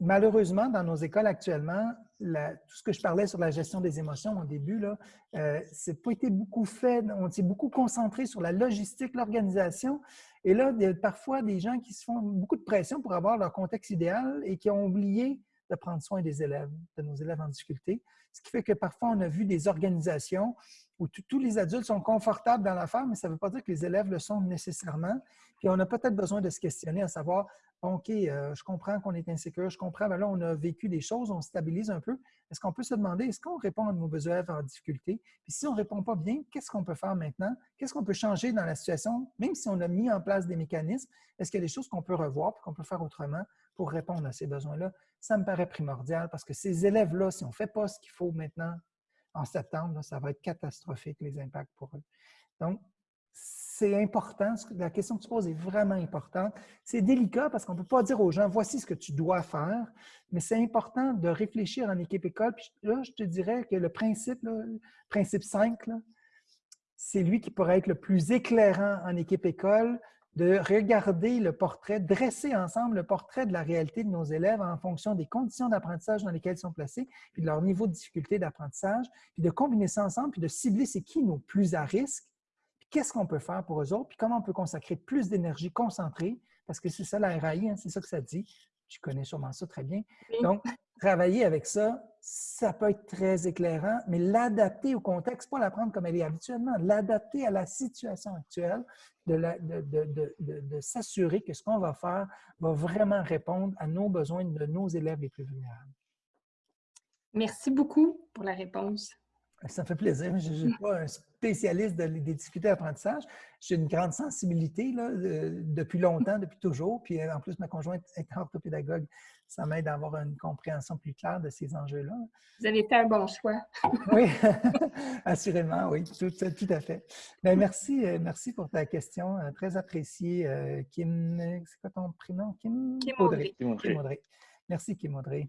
malheureusement, dans nos écoles actuellement, tout ce que je parlais sur la gestion des émotions au début, là, euh, c'est pas été beaucoup fait. On s'est beaucoup concentré sur la logistique, l'organisation. Et là, il y a parfois des gens qui se font beaucoup de pression pour avoir leur contexte idéal et qui ont oublié de prendre soin des élèves, de nos élèves en difficulté. Ce qui fait que parfois, on a vu des organisations où tous les adultes sont confortables dans l'affaire, mais ça ne veut pas dire que les élèves le sont nécessairement. Puis on a peut-être besoin de se questionner à savoir, OK, euh, je comprends qu'on est insécure, je comprends, mais là, on a vécu des choses, on stabilise un peu. Est-ce qu'on peut se demander, est-ce qu'on répond à nos besoins en difficulté? Puis si on ne répond pas bien, qu'est-ce qu'on peut faire maintenant? Qu'est-ce qu'on peut changer dans la situation? Même si on a mis en place des mécanismes, est-ce qu'il y a des choses qu'on peut revoir et qu'on peut faire autrement? Pour répondre à ces besoins-là? Ça me paraît primordial parce que ces élèves-là, si on ne fait pas ce qu'il faut maintenant en septembre, ça va être catastrophique, les impacts pour eux. Donc, c'est important. La question que tu poses est vraiment importante. C'est délicat parce qu'on ne peut pas dire aux gens, voici ce que tu dois faire, mais c'est important de réfléchir en équipe école. Puis là, je te dirais que le principe, le principe 5, c'est lui qui pourrait être le plus éclairant en équipe école, de regarder le portrait, dresser ensemble le portrait de la réalité de nos élèves en fonction des conditions d'apprentissage dans lesquelles ils sont placés, puis de leur niveau de difficulté d'apprentissage, puis de combiner ça ensemble, puis de cibler c'est qui nos plus à risque, qu'est-ce qu'on peut faire pour eux autres, puis comment on peut consacrer plus d'énergie concentrée, parce que c'est ça la RAI, hein, c'est ça que ça dit. Tu connais sûrement ça très bien. Donc, travailler avec ça, ça peut être très éclairant, mais l'adapter au contexte, pas l'apprendre comme elle est habituellement, l'adapter à la situation actuelle, de, de, de s'assurer que ce qu'on va faire va vraiment répondre à nos besoins de nos élèves les plus vulnérables. Merci beaucoup pour la réponse. Ça me fait plaisir. Je ne suis pas un spécialiste des difficultés d'apprentissage. J'ai une grande sensibilité là, depuis longtemps, depuis toujours. Puis en plus, ma conjointe est orthopédagogue. Ça m'aide à avoir une compréhension plus claire de ces enjeux-là. Vous avez fait un bon choix. oui, <laughs> assurément, oui, tout, à fait. Bien, merci, euh, merci pour ta question, euh, très appréciée. Euh, Kim, c'est quoi ton prénom? Kim, Kim Audrey. Kim Audrey. Merci, Kim Audrey.